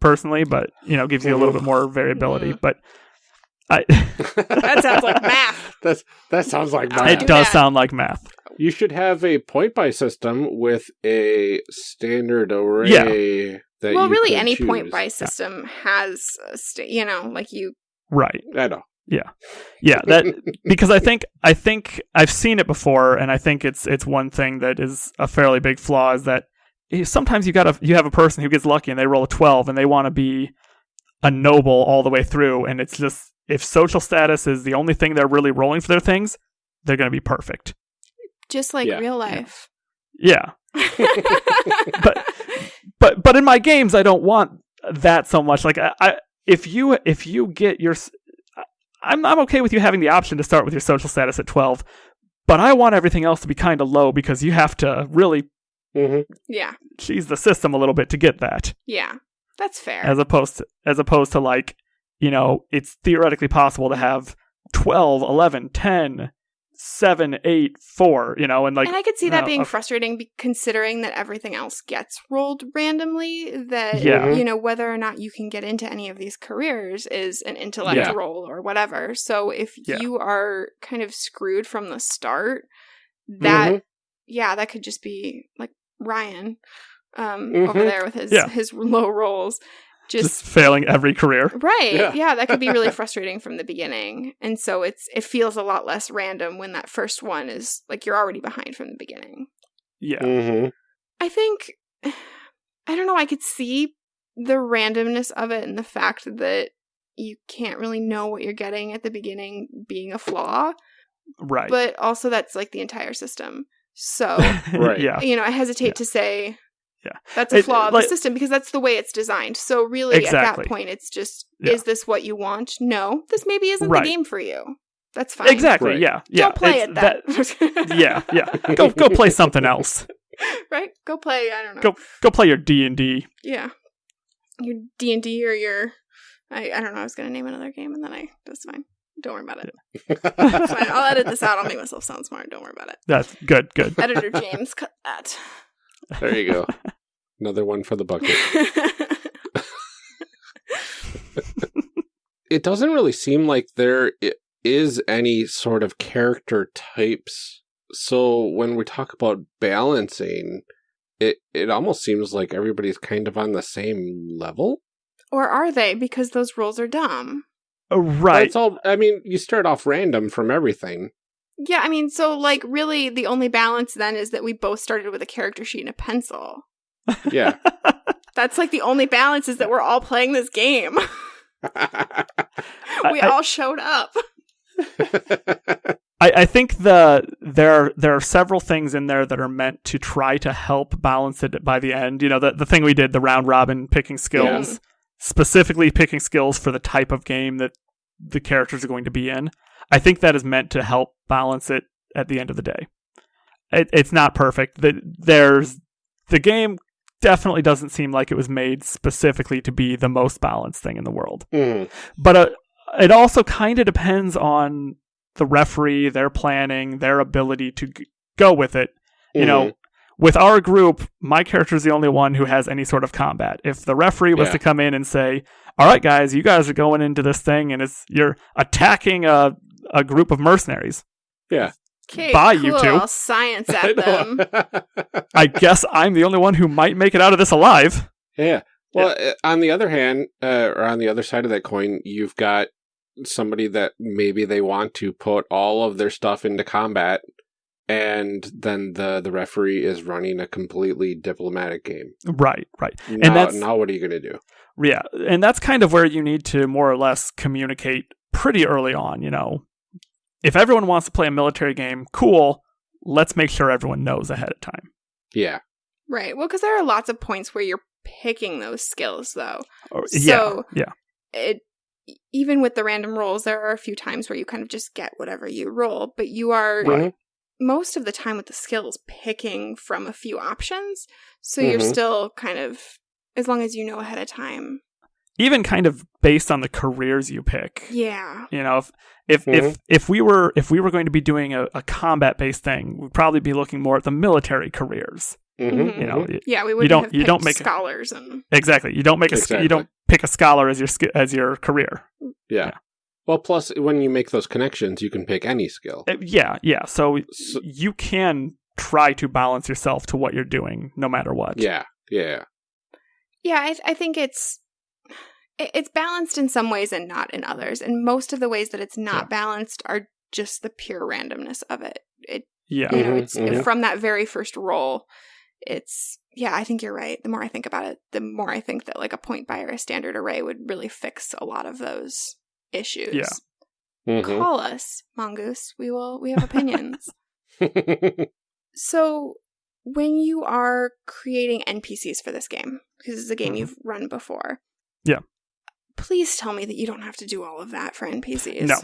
[SPEAKER 3] personally, but you know, gives you a little bit more variability.
[SPEAKER 2] Mhm.
[SPEAKER 3] But I, <laughs>
[SPEAKER 2] That sounds like math. <laughs>
[SPEAKER 1] That's that sounds like math.
[SPEAKER 3] it
[SPEAKER 2] do
[SPEAKER 3] does
[SPEAKER 2] that.
[SPEAKER 3] sound like math.
[SPEAKER 1] You should have a point buy system with a standard array. That
[SPEAKER 2] well,
[SPEAKER 1] you
[SPEAKER 2] really,
[SPEAKER 1] could
[SPEAKER 2] any
[SPEAKER 1] choose.
[SPEAKER 2] point buy system has, a sta- you know, like you.
[SPEAKER 3] Right.
[SPEAKER 1] I know.
[SPEAKER 3] Yeah, yeah. that <laughs> because I think I think I've seen it before, and I think it's it's one thing that is a fairly big flaw is that sometimes you got a you have a person who gets lucky and they roll a twelve and they want to be a noble all the way through, and it's just if social status is the only thing they're really rolling for their things, they're going to be perfect.
[SPEAKER 2] Just like
[SPEAKER 1] Yeah.
[SPEAKER 2] real life.
[SPEAKER 3] Yeah, <laughs> but but but in my games, I don't want that so much. Like I, I if you if you get your, s- I'm I'm okay with you having the option to start with your social status at twelve, but I want everything else to be kind of low because you have to really
[SPEAKER 1] hmm
[SPEAKER 2] yeah,
[SPEAKER 3] cheese the system a little bit to get that,
[SPEAKER 2] yeah, that's fair.
[SPEAKER 3] as opposed to as opposed to like you know it's theoretically possible to have 12, 11, 10, 7, 8, 4, you know, and like
[SPEAKER 2] and I could see that
[SPEAKER 3] know,
[SPEAKER 2] being
[SPEAKER 3] a-
[SPEAKER 2] frustrating, be- considering that everything else gets rolled randomly. That
[SPEAKER 3] Yeah.
[SPEAKER 2] you know whether or not you can get into any of these careers is an intellect
[SPEAKER 1] Yeah.
[SPEAKER 2] roll or whatever. So if
[SPEAKER 3] Yeah.
[SPEAKER 2] you are kind of screwed from the start, that
[SPEAKER 1] Mhm.
[SPEAKER 2] yeah, that could just be like Ryan um, over
[SPEAKER 1] Mhm.
[SPEAKER 2] there with his his low rolls.
[SPEAKER 3] Just <laughs> failing every career.
[SPEAKER 2] Right.
[SPEAKER 1] Yeah.
[SPEAKER 2] Yeah. that could be really <laughs> frustrating from the beginning. And so it's it feels a lot less random when that first one is like you're already behind from the beginning.
[SPEAKER 3] Yeah.
[SPEAKER 1] hmm
[SPEAKER 2] I think <sighs> I don't know, I could see the randomness of it and the fact that you can't really know what you're getting at the beginning being a flaw,
[SPEAKER 3] Right.
[SPEAKER 2] but also that's like the entire system. So, <laughs>
[SPEAKER 1] Right.
[SPEAKER 3] Yeah.
[SPEAKER 2] you know, I hesitate
[SPEAKER 3] Yeah.
[SPEAKER 2] to say
[SPEAKER 3] Yeah.
[SPEAKER 2] that's a
[SPEAKER 3] It-
[SPEAKER 2] flaw of
[SPEAKER 3] like-
[SPEAKER 2] the system because that's the way it's designed. So really at that point it's just
[SPEAKER 3] Yeah.
[SPEAKER 2] is this what you want? No, this maybe isn't
[SPEAKER 3] Right.
[SPEAKER 2] the game for you. That's fine.
[SPEAKER 3] Exactly.
[SPEAKER 1] Right.
[SPEAKER 3] Yeah. Yeah.
[SPEAKER 2] Don't play
[SPEAKER 3] It's
[SPEAKER 2] it then. <laughs>
[SPEAKER 3] yeah. Yeah. Go go play something else. <laughs>
[SPEAKER 2] right? Go play, I don't know.
[SPEAKER 3] Go go play your D and D.
[SPEAKER 2] Yeah. Your D and D or your I, I don't know, I was gonna name another game and then I that's fine. Don't worry about it. It's fine. I'll edit this out. I'll make myself sound smart. Don't worry about it.
[SPEAKER 3] That's good. Good.
[SPEAKER 2] Editor James, cut that.
[SPEAKER 1] There you go. <laughs> Another one for the bucket. <laughs> It doesn't really seem like there is any sort of character types. So when we talk about balancing, it it almost seems like everybody's kind of on the same level.
[SPEAKER 2] or are they? Because those rules are dumb.
[SPEAKER 1] But
[SPEAKER 3] right.
[SPEAKER 1] It's all. I mean, you start off random from everything.
[SPEAKER 2] Yeah, I mean, so like really the only balance then is that we both started with a character sheet and a pencil.
[SPEAKER 1] Yeah. <laughs>
[SPEAKER 2] That's like the only balance is that we're all playing this game. <laughs> we
[SPEAKER 3] I-
[SPEAKER 2] all showed up. <laughs>
[SPEAKER 3] I, I think the there there are several things in there that are meant to try to help balance it by the end. You know, the the thing we did, the round robin picking skills, specifically picking skills for the type of game that the characters are going to be in. I think that is meant to help balance it at the end of the day. It, it's not perfect. The, there's the game definitely doesn't seem like it was made specifically to be the most balanced thing in the world
[SPEAKER 1] Mhm.
[SPEAKER 3] but uh, it also kind of depends on the referee, their planning, their ability to g- go with it. You know, with our group, my character is the only one who has any sort of combat. If the referee was
[SPEAKER 1] Yeah.
[SPEAKER 3] to come in and say, "All right, guys, you guys are going into this thing, and it's you're attacking a a group of mercenaries,"
[SPEAKER 2] Okay,
[SPEAKER 3] Bye,
[SPEAKER 2] cool.
[SPEAKER 3] you two.
[SPEAKER 2] I'll science <laughs>
[SPEAKER 1] I
[SPEAKER 2] at them. <laughs>
[SPEAKER 3] I guess I'm the only one who might make it out of this alive.
[SPEAKER 1] yeah. Well, uh, on the other hand, uh, or on the other side of that coin, you've got somebody that maybe they want to put all of their stuff into combat, and then the the referee is running a completely diplomatic game.
[SPEAKER 3] Right, right.
[SPEAKER 1] Now,
[SPEAKER 3] that's-
[SPEAKER 1] now what are you going to do?
[SPEAKER 3] Yeah, and that's kind of where you need to more or less communicate pretty early on, you know. If everyone wants to play a military game, cool. Let's make sure everyone knows ahead of time.
[SPEAKER 1] Yeah.
[SPEAKER 2] right. Well, because there are lots of points where you're picking those skills, though.
[SPEAKER 3] Or,
[SPEAKER 2] So-
[SPEAKER 3] yeah, yeah.
[SPEAKER 2] It even with the random rolls, there are a few times where you kind of just get whatever you roll, but you are
[SPEAKER 1] Mhm.
[SPEAKER 2] most of the time with the skills picking from a few options. So you're
[SPEAKER 1] Mhm.
[SPEAKER 2] still kind of as long as you know ahead of time.
[SPEAKER 3] Even kind of based on the careers you pick.
[SPEAKER 2] Yeah.
[SPEAKER 3] You know, if if
[SPEAKER 1] Mhm.
[SPEAKER 3] if, if we were if we were going to be doing a, a combat based thing, we'd probably be looking more at the military careers.
[SPEAKER 1] Mhm,
[SPEAKER 2] Mhm.
[SPEAKER 3] You know, y-
[SPEAKER 2] Yeah, we wouldn't
[SPEAKER 3] don't-
[SPEAKER 2] have
[SPEAKER 3] you don't make
[SPEAKER 2] scholars and
[SPEAKER 3] exactly. You don't make a
[SPEAKER 1] Exactly.
[SPEAKER 3] you don't pick a scholar as your as your career.
[SPEAKER 1] Yeah.
[SPEAKER 3] Yeah.
[SPEAKER 1] Well, plus when you make those connections, you can pick any skill.
[SPEAKER 3] Uh, yeah, yeah. So
[SPEAKER 1] So-
[SPEAKER 3] you can try to balance yourself to what you're doing, no matter what.
[SPEAKER 1] Yeah. Yeah.
[SPEAKER 2] Yeah, I, I think it's it- it's balanced in some ways and not in others. And most of the ways that it's not
[SPEAKER 3] Yeah.
[SPEAKER 2] balanced are just the pure randomness of it. It
[SPEAKER 3] Yeah.
[SPEAKER 2] you know,
[SPEAKER 1] Mhm,
[SPEAKER 2] it's
[SPEAKER 1] mhm.
[SPEAKER 2] from that very first roll. It's yeah, I think you're right. The more I think about it, the more I think that like a point buy or a standard array would really fix a lot of those issues.
[SPEAKER 3] Yeah.
[SPEAKER 1] Mhm.
[SPEAKER 2] Call us, Mongoose. We will we have opinions. <laughs> <laughs> So, when you are creating NPCs for this game, because it's a game
[SPEAKER 3] Mhm.
[SPEAKER 2] you've run before,
[SPEAKER 3] Yeah.
[SPEAKER 2] Please tell me that you don't have to do all of that for NPCs.
[SPEAKER 3] No.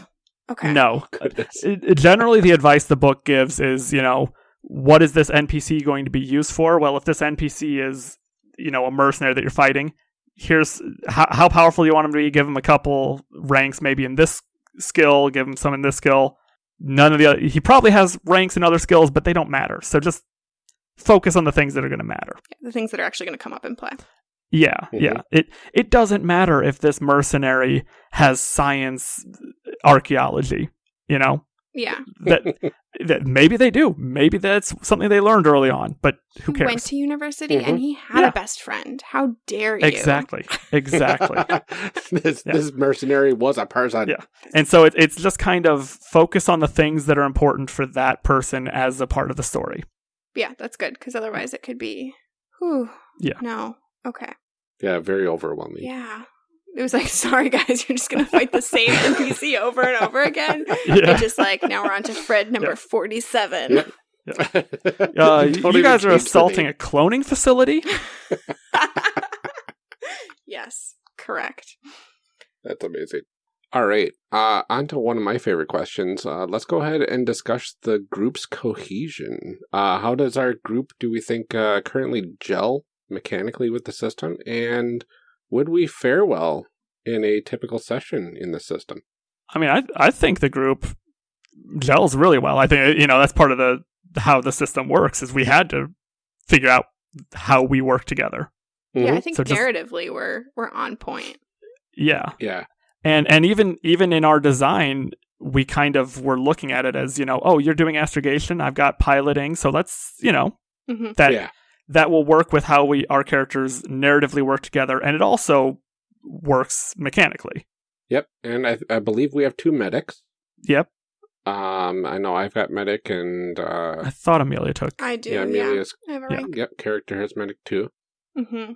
[SPEAKER 2] Okay.
[SPEAKER 3] No. It- it- generally, the advice the book gives is, you know, what is this NPC going to be used for? Well, if this NPC is, you know, a mercenary that you're fighting, here's how, how powerful you want him to be. Give him a couple ranks, maybe in this skill. Give him some in this skill. None of the other. He probably has ranks in other skills, but they don't matter. So just focus on the things that are going to matter.
[SPEAKER 2] The things that are actually going to come up in play.
[SPEAKER 3] Yeah,
[SPEAKER 1] Mhm.
[SPEAKER 3] yeah. It it doesn't matter if this mercenary has science archaeology, you know?
[SPEAKER 2] Yeah.
[SPEAKER 3] That, that maybe they do. Maybe that's something they learned early on, but who
[SPEAKER 2] he
[SPEAKER 3] cares?
[SPEAKER 2] went to university
[SPEAKER 1] Mhm.
[SPEAKER 2] and he had
[SPEAKER 3] Yeah.
[SPEAKER 2] a best friend. How dare you?
[SPEAKER 3] exactly. Exactly. <laughs>
[SPEAKER 1] this
[SPEAKER 3] Yeah.
[SPEAKER 1] this mercenary was a person.
[SPEAKER 3] Yeah. and so it, it's just kind of focus on the things that are important for that person as a part of the story.
[SPEAKER 2] Yeah, that's good because otherwise it could be. Whew.
[SPEAKER 3] Yeah.
[SPEAKER 2] No. Okay.
[SPEAKER 1] Yeah, very overwhelming.
[SPEAKER 2] Yeah. It was like, <laughs> sorry guys, you're just gonna fight the same NPC <laughs> over and over again.
[SPEAKER 3] Yeah.
[SPEAKER 2] And just like now we're on to Fred number
[SPEAKER 3] Yeah.
[SPEAKER 2] forty-seven.
[SPEAKER 1] Yep.
[SPEAKER 3] Uh, <laughs> you guys are assaulting a cloning facility?
[SPEAKER 2] yes, correct.
[SPEAKER 1] That's amazing. All right. Uh, on to one of my favorite questions. Uh, let's go ahead and discuss the group's cohesion. Uh, how does our group, do we think, uh, currently gel mechanically with the system? And would we fare well in a typical session in the system?
[SPEAKER 3] I mean, I I think the group gels really well. I think you know that's part of the how the system works is we had to figure out how we work together.
[SPEAKER 2] Yeah, I think
[SPEAKER 3] So just-
[SPEAKER 2] narratively we're we're on point.
[SPEAKER 3] Yeah,
[SPEAKER 1] Yeah.
[SPEAKER 3] and and even even in our design, we kind of were looking at it as you know, oh, you're doing astrogation, I've got piloting, so let's you know
[SPEAKER 2] hmm
[SPEAKER 3] that
[SPEAKER 1] yeah.
[SPEAKER 3] That will work with how we our characters narratively work together, and it also works mechanically.
[SPEAKER 1] Yep. And I, I believe we have two medics.
[SPEAKER 3] Yep.
[SPEAKER 1] Um, I know I've got medic, and uh,
[SPEAKER 3] I thought Amelia took.
[SPEAKER 2] I do.
[SPEAKER 1] yeah,
[SPEAKER 2] Yeah,
[SPEAKER 1] Amelia's
[SPEAKER 2] I have a
[SPEAKER 3] yeah.
[SPEAKER 1] yep character has medic too.
[SPEAKER 2] Mm-hmm.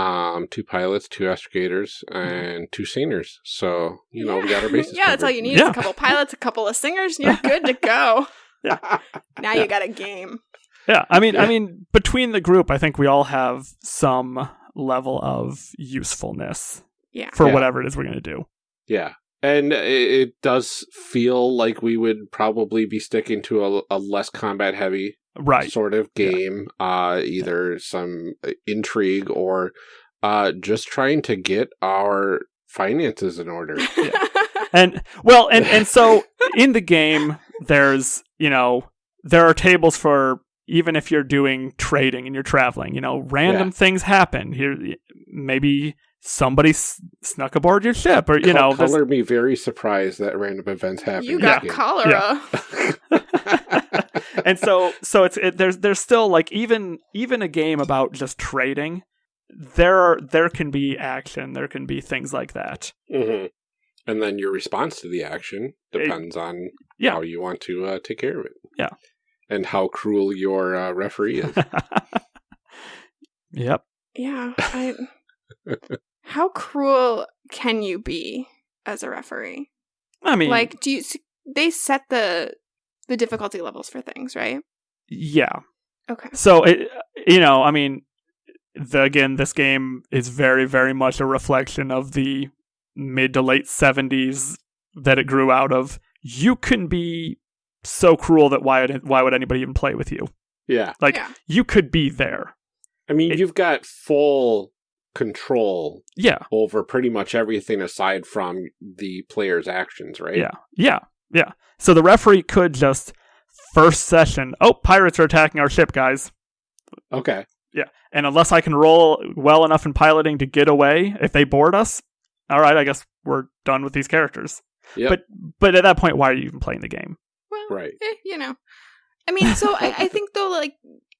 [SPEAKER 1] Um, two pilots, two astrogators, and two singers. So you know we got our bases. <laughs>
[SPEAKER 2] yeah, that's all you need.
[SPEAKER 3] Yeah.
[SPEAKER 2] Is a couple pilots, a couple of singers, and you're <laughs> good to go.
[SPEAKER 3] Yeah. <laughs>
[SPEAKER 2] Now you got a game.
[SPEAKER 3] Yeah, I mean, I mean, between the group, I think we all have some level of usefulness
[SPEAKER 2] Yeah.
[SPEAKER 3] for
[SPEAKER 1] Yeah.
[SPEAKER 3] whatever it is we're going to do.
[SPEAKER 1] Yeah. And it, it does feel like we would probably be sticking to a, a less combat heavy
[SPEAKER 3] Right.
[SPEAKER 1] sort of game, uh, either some intrigue or uh, just trying to get our finances in order. <laughs>
[SPEAKER 3] And well, and and so <laughs> in the game, there's you know there are tables for even if you're doing trading and you're traveling. You know, random
[SPEAKER 1] Yeah.
[SPEAKER 3] things happen. Here, maybe somebody s- snuck aboard your ship, or you
[SPEAKER 1] Col-
[SPEAKER 3] know, there's-
[SPEAKER 1] color me very surprised that random events happen.
[SPEAKER 2] you got
[SPEAKER 1] this game.
[SPEAKER 2] cholera. <laughs>
[SPEAKER 3] and so so it's it, there's there's still like even even a game about just trading there are there can be action there can be things like that
[SPEAKER 1] Mhm. And then your response to the action depends on
[SPEAKER 3] yeah.
[SPEAKER 1] how you want to uh, take care of it.
[SPEAKER 3] Yeah.
[SPEAKER 1] And how cruel your uh, referee is. <laughs>
[SPEAKER 3] yep
[SPEAKER 2] yeah. I, <laughs> how cruel can you be as a referee?
[SPEAKER 3] i mean
[SPEAKER 2] Like, do you? They set the the difficulty levels for things, right?
[SPEAKER 3] yeah
[SPEAKER 2] Okay.
[SPEAKER 3] so it you know i mean the, again this game is very very much a reflection of the mid to late 70s that it grew out of you can be so cruel that why would, why would anybody even play with you
[SPEAKER 1] yeah.
[SPEAKER 3] like
[SPEAKER 2] yeah.
[SPEAKER 3] you could be there
[SPEAKER 1] I mean,
[SPEAKER 3] It-
[SPEAKER 1] you've got full control
[SPEAKER 3] yeah
[SPEAKER 1] over pretty much everything aside from the player's actions, right?
[SPEAKER 3] Yeah, yeah, yeah. So the referee could just first session. Oh, pirates are attacking our ship, guys.
[SPEAKER 1] Okay. Yeah.
[SPEAKER 3] And unless I can roll well enough in piloting to get away, if they board us, all right, I guess we're done with these characters.
[SPEAKER 1] Yep.
[SPEAKER 3] But but at that point, why are you even playing the game?
[SPEAKER 2] Well,
[SPEAKER 1] Right.
[SPEAKER 2] eh, you know, I mean, so I, I think though, like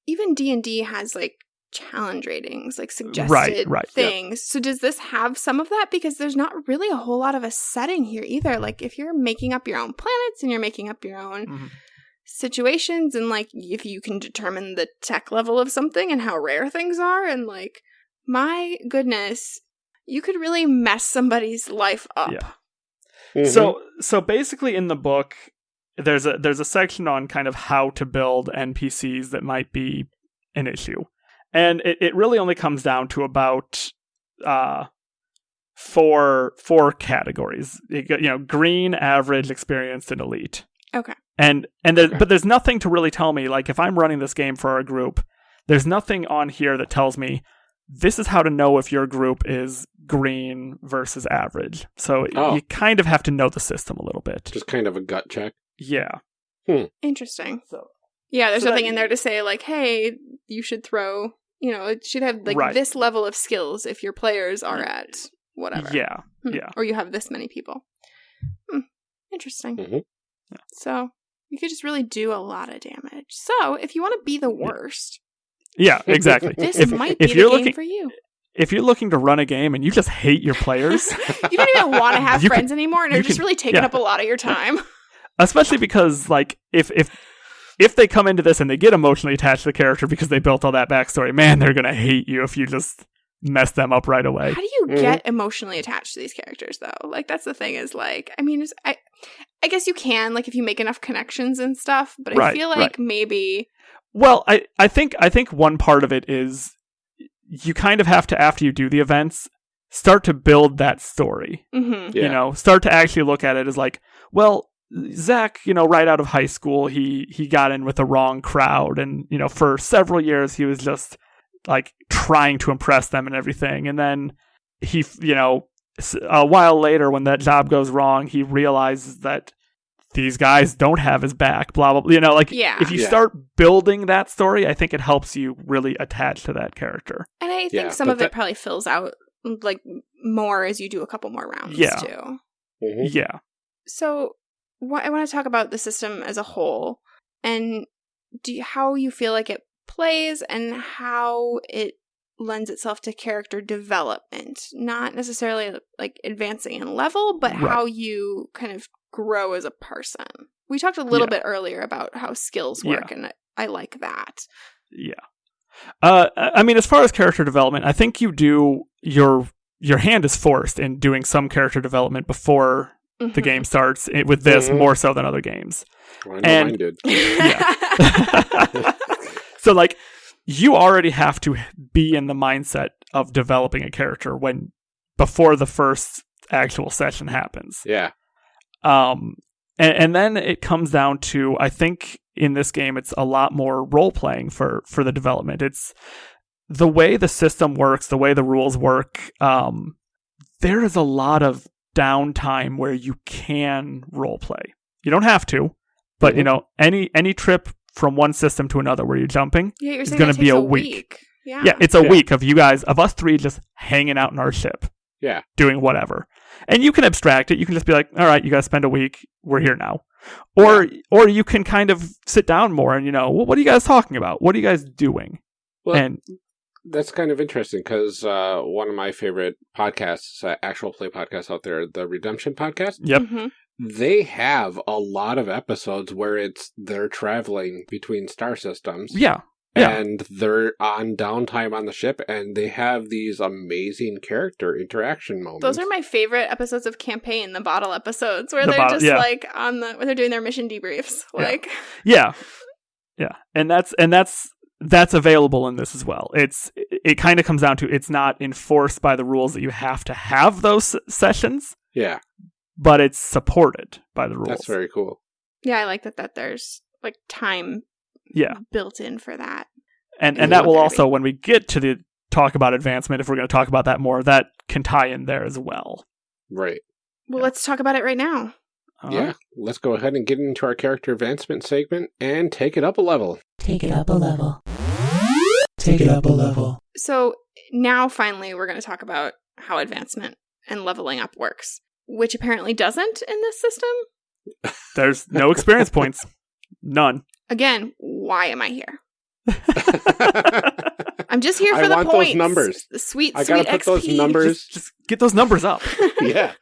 [SPEAKER 2] even D and D has like challenge ratings, like <laughs> suggested
[SPEAKER 3] Right, right, yeah.
[SPEAKER 2] things. So does this have some of that? Because there's not really a whole lot of a setting here either. Like if you're making up your own planets and you're making up your own
[SPEAKER 3] Mhm.
[SPEAKER 2] situations, and like if you can determine the tech level of something and how rare things are, and like my goodness, you could really mess somebody's life up.
[SPEAKER 3] Yeah.
[SPEAKER 1] Mhm.
[SPEAKER 3] So so basically, in the book, there's a there's a section on kind of how to build NPCs that might be an issue, and it, it really only comes down to about uh four four categories. You know, green, average, experienced, and elite.
[SPEAKER 2] Okay.
[SPEAKER 3] And and there,
[SPEAKER 1] Okay.
[SPEAKER 3] but there's nothing to really tell me like if I'm running this game for our group, there's nothing on here that tells me this is how to know if your group is green versus average. So
[SPEAKER 1] Oh.
[SPEAKER 3] you kind of have to know the system a little bit.
[SPEAKER 1] just kind of a gut check.
[SPEAKER 3] Yeah.
[SPEAKER 2] Interesting.
[SPEAKER 3] So
[SPEAKER 2] Yeah, there's
[SPEAKER 3] So
[SPEAKER 2] nothing
[SPEAKER 3] that-
[SPEAKER 2] in there to say like, hey, you should throw. You know, it should have like
[SPEAKER 3] Right.
[SPEAKER 2] this level of skills if your players are at whatever.
[SPEAKER 3] yeah.
[SPEAKER 2] Hmm.
[SPEAKER 3] yeah.
[SPEAKER 2] Or you have this many people. Hmm. Interesting.
[SPEAKER 1] Mhm.
[SPEAKER 3] Yeah.
[SPEAKER 2] So you could just really do a lot of damage. So if you want to be the worst,
[SPEAKER 3] Yeah, <laughs> exactly.
[SPEAKER 2] this
[SPEAKER 3] if
[SPEAKER 2] might be
[SPEAKER 3] if
[SPEAKER 2] the
[SPEAKER 3] you're
[SPEAKER 2] game
[SPEAKER 3] looking
[SPEAKER 2] for you.
[SPEAKER 3] if you're looking to run a game and you just hate your <laughs> players,
[SPEAKER 2] You don't even want to <laughs> have
[SPEAKER 3] You could-
[SPEAKER 2] friends anymore, and
[SPEAKER 3] you
[SPEAKER 2] are just
[SPEAKER 3] could-
[SPEAKER 2] really taking
[SPEAKER 3] yeah.
[SPEAKER 2] up a lot of your time.
[SPEAKER 3] Especially because like if if if they come into this and they get emotionally attached to the character because they built all that backstory, man, they're gonna hate you if you just mess them up right away.
[SPEAKER 2] How do you
[SPEAKER 1] Mhm.
[SPEAKER 2] get emotionally attached to these characters though? Like that's the thing is like I mean it's, I I guess you can like if you make enough connections and stuff, but I
[SPEAKER 3] Right,
[SPEAKER 2] feel like
[SPEAKER 3] right.
[SPEAKER 2] maybe
[SPEAKER 3] Well, I, I think I think one part of it is you kind of have to after you do the events start to build that story.
[SPEAKER 2] mhm.
[SPEAKER 1] Yeah.
[SPEAKER 3] You know, start to actually look at it as like, well, Zach, you know, right out of high school, he he got in with the wrong crowd, and you know, for several years he was just like trying to impress them and everything, and then he, you know, a while later when that job goes wrong, he realizes that these guys don't have his back. Blah blah. blah. You know, like
[SPEAKER 2] Yeah.
[SPEAKER 3] if you
[SPEAKER 1] Yeah.
[SPEAKER 3] start building that story, I think it helps you really attach to that character.
[SPEAKER 2] And I think
[SPEAKER 1] Yeah,
[SPEAKER 2] some
[SPEAKER 1] but
[SPEAKER 2] of it probably fills out like more as you do a couple more rounds
[SPEAKER 3] Yeah.
[SPEAKER 2] too.
[SPEAKER 1] Mhm.
[SPEAKER 3] Yeah.
[SPEAKER 2] So what I want to talk about the system as a whole and do you, how you feel like it plays and how it lends itself to character development. Not necessarily like advancing in level, but
[SPEAKER 3] Right.
[SPEAKER 2] how you kind of grow as a person. We talked a little
[SPEAKER 3] Yeah.
[SPEAKER 2] bit earlier about how skills work, and I- I like that.
[SPEAKER 3] Yeah. Uh, I mean, as far as character development, I think you do your your hand is forced in doing some character development before the
[SPEAKER 2] Mhm.
[SPEAKER 3] game starts. With this
[SPEAKER 1] Mhm.
[SPEAKER 3] more so than other games.
[SPEAKER 1] Well,
[SPEAKER 3] And-
[SPEAKER 1] mine did. <laughs> <laughs>
[SPEAKER 3] so like you already have to be in the mindset of developing a character when before the first actual session happens.
[SPEAKER 1] Yeah.
[SPEAKER 3] Um, and, and then it comes down to I think in this game it's a lot more role playing for for the development. It's the way the system works, the way the rules work. Um, there is a lot of downtime where you can role play. You don't have to, but you
[SPEAKER 1] Mhm.
[SPEAKER 3] know any any trip from one system to another where you're jumping.
[SPEAKER 2] yeah, you're
[SPEAKER 3] It's gonna be a
[SPEAKER 2] a
[SPEAKER 3] week.
[SPEAKER 2] Yeah.
[SPEAKER 3] Yeah, it's a
[SPEAKER 1] Yeah.
[SPEAKER 3] week of you guys of us three just hanging out in our ship.
[SPEAKER 1] Yeah.
[SPEAKER 3] Doing whatever. And you can abstract it. You can just be like, all right, you guys spend a week. We're here now. Or or you can kind of sit down more and you know, well, what are you guys talking about? What are you guys doing?
[SPEAKER 1] Well,
[SPEAKER 3] and
[SPEAKER 1] That's kind of interesting because uh, one of my favorite podcasts, uh, actual play podcasts out there, the Redemption podcast,
[SPEAKER 3] yep.
[SPEAKER 2] Mhm.
[SPEAKER 1] they have a lot of episodes where it's they're traveling between star systems.
[SPEAKER 3] Yeah. Yeah.
[SPEAKER 1] And they're on downtime on the ship, and they have these amazing character interaction moments.
[SPEAKER 2] Those are my favorite episodes of campaign, the bottle episodes, where
[SPEAKER 3] The
[SPEAKER 2] they're
[SPEAKER 3] bottle-
[SPEAKER 2] just
[SPEAKER 3] yeah.
[SPEAKER 2] like on the where they're doing their mission debriefs.
[SPEAKER 3] Yeah.
[SPEAKER 2] Like
[SPEAKER 3] Yeah. Yeah. And that's and that's that's available in this as well. It's it kind of comes down to it's not enforced by the rules that you have to have those sessions,
[SPEAKER 1] yeah,
[SPEAKER 3] but it's supported by the rules.
[SPEAKER 1] that's very cool.
[SPEAKER 2] Yeah, I like that that there's like time
[SPEAKER 3] yeah.
[SPEAKER 2] built in for that.
[SPEAKER 3] And
[SPEAKER 1] Yeah.
[SPEAKER 3] and that will
[SPEAKER 2] Very
[SPEAKER 3] also when we get to the talk about advancement if we're going to talk about that more, that can tie in there as well.
[SPEAKER 1] Right.
[SPEAKER 2] Well,
[SPEAKER 3] Yeah.
[SPEAKER 2] let's talk about it right now.
[SPEAKER 3] All
[SPEAKER 1] yeah.
[SPEAKER 3] right.
[SPEAKER 1] Let's go ahead and get into our character advancement segment and take it up a level.
[SPEAKER 4] Take it up a level. Take it up a level.
[SPEAKER 2] So now finally we're going to talk about how advancement and leveling up works, which apparently doesn't in this system.
[SPEAKER 3] There's no experience points. None.
[SPEAKER 2] Again, why am I here? <laughs> I'm just here
[SPEAKER 1] I
[SPEAKER 2] for the
[SPEAKER 1] want those
[SPEAKER 2] points.
[SPEAKER 1] numbers.
[SPEAKER 2] The sweet,
[SPEAKER 1] I
[SPEAKER 2] sweet
[SPEAKER 1] gotta put those numbers-
[SPEAKER 3] just, just get those numbers up. <laughs>
[SPEAKER 1] yeah.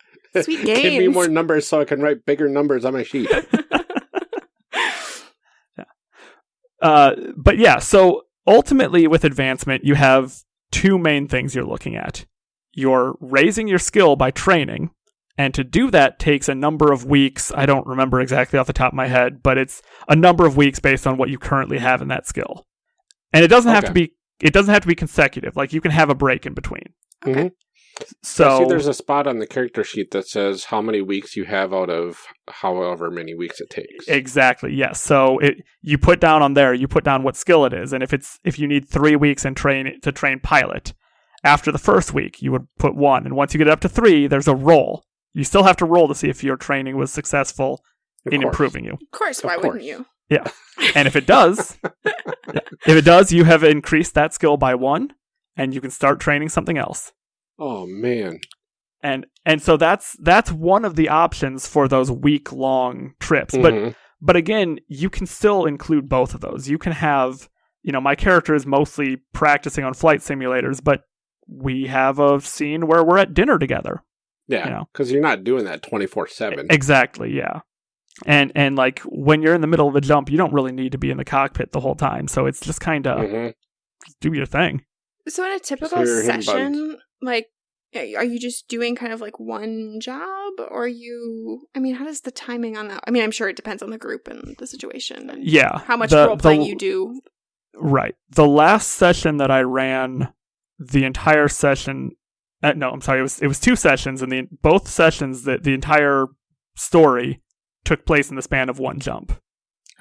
[SPEAKER 2] Sweet <laughs>
[SPEAKER 1] Give me more numbers so I can write bigger numbers on my sheet. <laughs>
[SPEAKER 3] Uh, but yeah, so ultimately with advancement, you have two main things you're looking at. You're raising your skill by training, and to do that takes a number of weeks. I don't remember exactly off the top of my head, but it's a number of weeks based on what you currently have in that skill. And it doesn't have to be it doesn't have to be consecutive. Like you can have a break in between.
[SPEAKER 2] Okay.
[SPEAKER 3] So
[SPEAKER 1] see, there's a spot on the character sheet that says how many weeks you have out of however many weeks it takes.
[SPEAKER 3] Exactly. Yes. So it you put down on there, you put down what skill it is, and if it's if you need three weeks and train to train pilot, after the first week you would put one, and once you get up to three, there's a roll. You still have to roll to see if your training was successful
[SPEAKER 1] Of
[SPEAKER 3] in
[SPEAKER 1] course.
[SPEAKER 3] improving you,
[SPEAKER 2] Of course,
[SPEAKER 1] Of
[SPEAKER 2] why
[SPEAKER 1] course.
[SPEAKER 2] wouldn't you? Yeah. <laughs>
[SPEAKER 3] And if it does, if it does, you have increased that skill by one, and you can start training something else.
[SPEAKER 1] Oh man.
[SPEAKER 3] And and so that's that's one of the options for those week long trips, but.
[SPEAKER 1] Mhm.
[SPEAKER 3] but again, you can still include both of those. You can have, you know, my character is mostly practicing on flight simulators, but we have a scene where we're at dinner together.
[SPEAKER 1] yeah,
[SPEAKER 3] you know.
[SPEAKER 1] because you're not doing that twenty four seven.
[SPEAKER 3] Exactly, yeah. And and like when you're in the middle of a jump, you don't really need to be in the cockpit the whole time. So it's just kind of
[SPEAKER 1] Mm-hmm.
[SPEAKER 3] do your thing.
[SPEAKER 2] So in a typical
[SPEAKER 1] hear him
[SPEAKER 2] session, like, are you just doing kind of like one job, or are you? I mean, how does the timing on that? I mean, I'm sure it depends on the group and the situation and
[SPEAKER 3] Yeah.
[SPEAKER 2] how much
[SPEAKER 3] the-
[SPEAKER 2] role playing
[SPEAKER 3] the-
[SPEAKER 2] you do.
[SPEAKER 3] Right. The last session that I ran, the entire session. Uh, no, I'm sorry. It was it was two sessions, and the both sessions that the entire story took place in the span of one jump.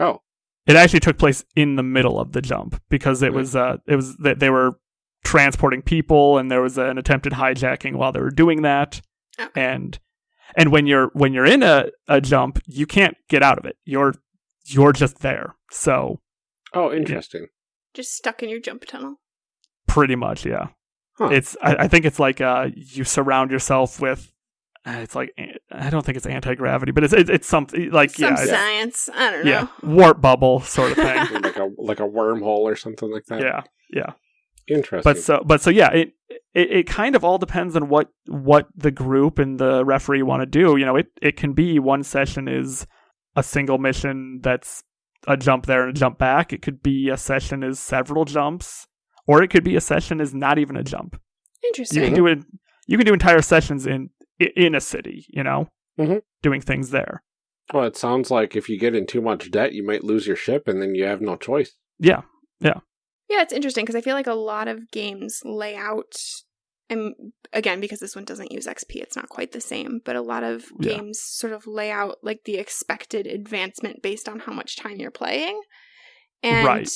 [SPEAKER 1] Oh,
[SPEAKER 3] It actually took place in the middle of the jump because it
[SPEAKER 1] Hmm.
[SPEAKER 3] was uh it was that they were transporting people, and there was an attempted hijacking while they were doing that,
[SPEAKER 2] Okay.
[SPEAKER 3] and and when you're when you're in a, a jump, you can't get out of it. You're you're just there. So
[SPEAKER 1] oh, interesting.
[SPEAKER 2] Just stuck in your jump tunnel.
[SPEAKER 3] Pretty much, yeah.
[SPEAKER 1] Huh.
[SPEAKER 3] It's I, I think it's like uh you surround yourself with uh, it's like I don't think it's anti gravity, but it's it's, it's something like
[SPEAKER 2] Some
[SPEAKER 3] yeah,
[SPEAKER 2] science. I don't know.
[SPEAKER 3] yeah, warp bubble sort of thing. <laughs>
[SPEAKER 1] like a like a wormhole or something like that.
[SPEAKER 3] yeah, yeah.
[SPEAKER 1] Interesting.
[SPEAKER 3] But so but so yeah, it, it it kind of all depends on what what the group and the referee want to do. You know, it it can be one session is a single mission that's a jump there and a jump back. It could be a session is several jumps, or it could be a session is not even a jump.
[SPEAKER 2] Interesting.
[SPEAKER 3] You can do it. You can do entire sessions in in a city. You know,
[SPEAKER 1] Mhm.
[SPEAKER 3] doing things there.
[SPEAKER 1] Well, it sounds like if you get in too much debt, you might lose your ship, and then you have no choice.
[SPEAKER 3] Yeah,
[SPEAKER 2] Yeah, it's interesting because I feel like a lot of games lay out, and again, because this one doesn't use XP, it's not quite the same, but a lot of
[SPEAKER 3] Yeah.
[SPEAKER 2] games sort of lay out like the expected advancement based on how much time you're playing. And,
[SPEAKER 3] Right.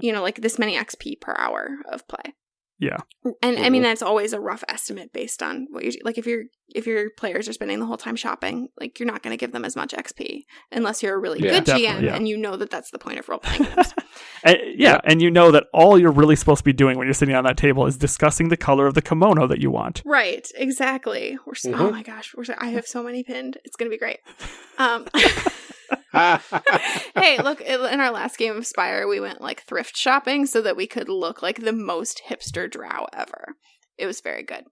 [SPEAKER 2] you know, like this many XP per hour of play.
[SPEAKER 3] Yeah.
[SPEAKER 2] And I mean
[SPEAKER 1] Mhm.
[SPEAKER 2] that's always a rough estimate based on what you like if your if your players are spending the whole time shopping, like you're not going to give them as much XP unless you're a really
[SPEAKER 1] Yeah.
[SPEAKER 2] good GM
[SPEAKER 3] yeah.
[SPEAKER 2] and you know that that's the point of role playing games. <laughs>
[SPEAKER 3] And- yeah,
[SPEAKER 1] Yep.
[SPEAKER 3] and you know that all you're really supposed to be doing when you're sitting on that table is discussing the color of the kimono that you want.
[SPEAKER 2] Right, exactly. We're so, oh
[SPEAKER 1] Mhm.
[SPEAKER 2] my gosh, we're so, I have so many pinned. It's gonna be great. <laughs> Um, <laughs> hey, look! In our last game of Spire, we went like thrift shopping so that we could look like the most hipster drow ever. It was very good.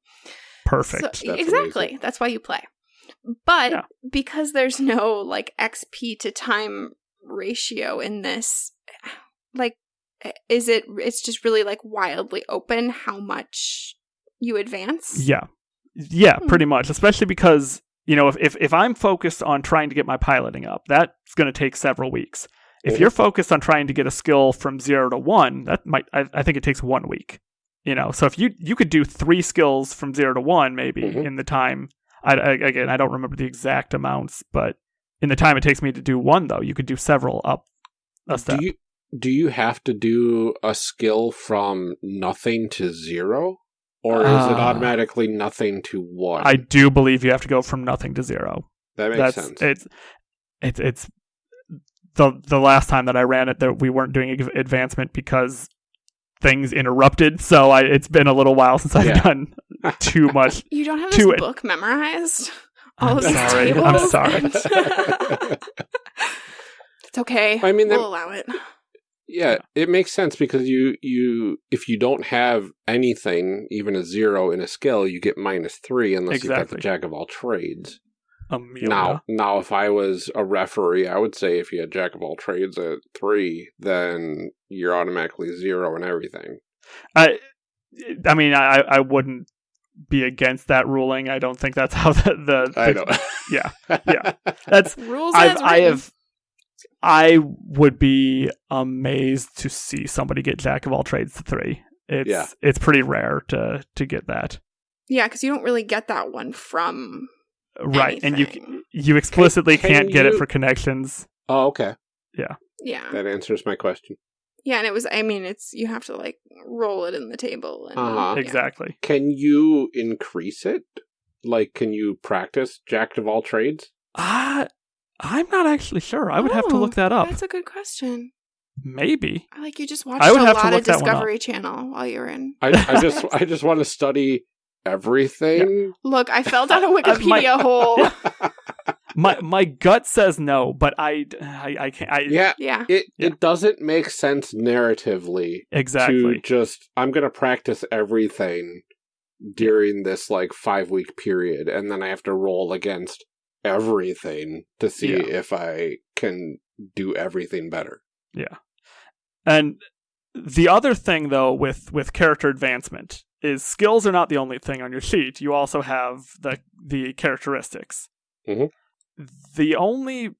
[SPEAKER 3] Perfect.
[SPEAKER 2] So,
[SPEAKER 1] That's
[SPEAKER 2] exactly.
[SPEAKER 1] amazing.
[SPEAKER 2] That's why you play. But
[SPEAKER 3] Yeah.
[SPEAKER 2] because there's no like XP to time ratio in this, like, is it? It's just really like wildly open how much you advance.
[SPEAKER 3] Yeah. Yeah,
[SPEAKER 2] Hmm.
[SPEAKER 3] pretty much. Especially because, you know, if, if, if I'm focused on trying to get my piloting up, that's going to take several weeks. If you're focused on trying to get a skill from zero to one, that might, I, I think it takes one week. You know, so if you, you could do three skills from zero to one, maybe
[SPEAKER 1] Mhm.
[SPEAKER 3] in the time, I, I, again, I don't remember the exact amounts, but in the time it takes me to do one, though, you could do several up a step.
[SPEAKER 1] do you do you have to do a skill from nothing to zero, or is it
[SPEAKER 3] Ah.
[SPEAKER 1] automatically nothing to one?
[SPEAKER 3] I do believe you have to go from nothing to zero.
[SPEAKER 1] that makes
[SPEAKER 3] that's
[SPEAKER 1] sense.
[SPEAKER 3] it's it's it's the the last time that I ran it that we weren't doing advancement because things interrupted. So I it's been a little while since I've
[SPEAKER 1] Yeah.
[SPEAKER 3] done <laughs> too much.
[SPEAKER 2] You don't have
[SPEAKER 3] To
[SPEAKER 2] this
[SPEAKER 3] it.
[SPEAKER 2] book memorized.
[SPEAKER 3] I'm
[SPEAKER 2] All of these
[SPEAKER 3] sorry. I'm sorry.
[SPEAKER 2] and- <laughs> it's okay.
[SPEAKER 1] I mean,
[SPEAKER 2] we'll
[SPEAKER 1] there-
[SPEAKER 2] allow it.
[SPEAKER 1] Yeah, it makes sense because you you if you don't have anything, even a zero in a skill, you get minus three unless you've got the jack of all trades.
[SPEAKER 3] Um, Amelia.
[SPEAKER 1] Now, now, if I was a referee, I would say if you had jack of all trades at three, then you're automatically zero and everything.
[SPEAKER 3] I I mean I I wouldn't be against that ruling. I don't think that's how the, the,
[SPEAKER 1] I
[SPEAKER 3] the-
[SPEAKER 1] know.
[SPEAKER 3] yeah, <laughs> yeah. That's
[SPEAKER 2] Rules
[SPEAKER 3] I've,
[SPEAKER 2] as
[SPEAKER 3] I have I would be amazed to see somebody get jack of all trades to three. It's
[SPEAKER 1] Yeah.
[SPEAKER 3] it's pretty rare to to get that
[SPEAKER 2] Yeah, because you don't really get that one from
[SPEAKER 3] right, and you you explicitly
[SPEAKER 1] Can-
[SPEAKER 3] can, not
[SPEAKER 1] can
[SPEAKER 3] get it for connections.
[SPEAKER 1] Oh, okay.
[SPEAKER 2] Yeah. Yeah.
[SPEAKER 1] That answers my question.
[SPEAKER 2] Yeah, and it was I mean, it's you have to like roll it in the table and
[SPEAKER 1] Uh-huh.
[SPEAKER 2] yeah.
[SPEAKER 3] Exactly.
[SPEAKER 1] Can you increase it? Like, can you practice jack of all trades?
[SPEAKER 3] Uh, I'm not actually sure. I would have to
[SPEAKER 2] Oh,
[SPEAKER 3] look that up.
[SPEAKER 2] That's a good question.
[SPEAKER 3] Maybe.
[SPEAKER 2] I like you just watched
[SPEAKER 3] I would
[SPEAKER 2] a
[SPEAKER 3] have to
[SPEAKER 2] lot
[SPEAKER 3] look
[SPEAKER 2] of
[SPEAKER 3] that one up.
[SPEAKER 2] Discovery Channel while you were in.
[SPEAKER 1] I, I just, I <laughs> just want to study everything.
[SPEAKER 2] Look, I fell down a <laughs>
[SPEAKER 3] my-
[SPEAKER 2] Wikipedia <laughs> hole.
[SPEAKER 3] My my gut says no, but I I, I can't. I,
[SPEAKER 1] yeah,
[SPEAKER 2] Yeah.
[SPEAKER 1] it
[SPEAKER 3] Yeah.
[SPEAKER 1] it doesn't make sense narratively
[SPEAKER 3] exactly.
[SPEAKER 1] to just I'm gonna practice everything during this like five week period, and then I have to roll against everything to see
[SPEAKER 3] Yeah.
[SPEAKER 1] if I can do everything better.
[SPEAKER 3] Yeah. And the other thing though with with character advancement is skills are not the only thing on your sheet. You also have the the characteristics.
[SPEAKER 1] Mhm.
[SPEAKER 3] The only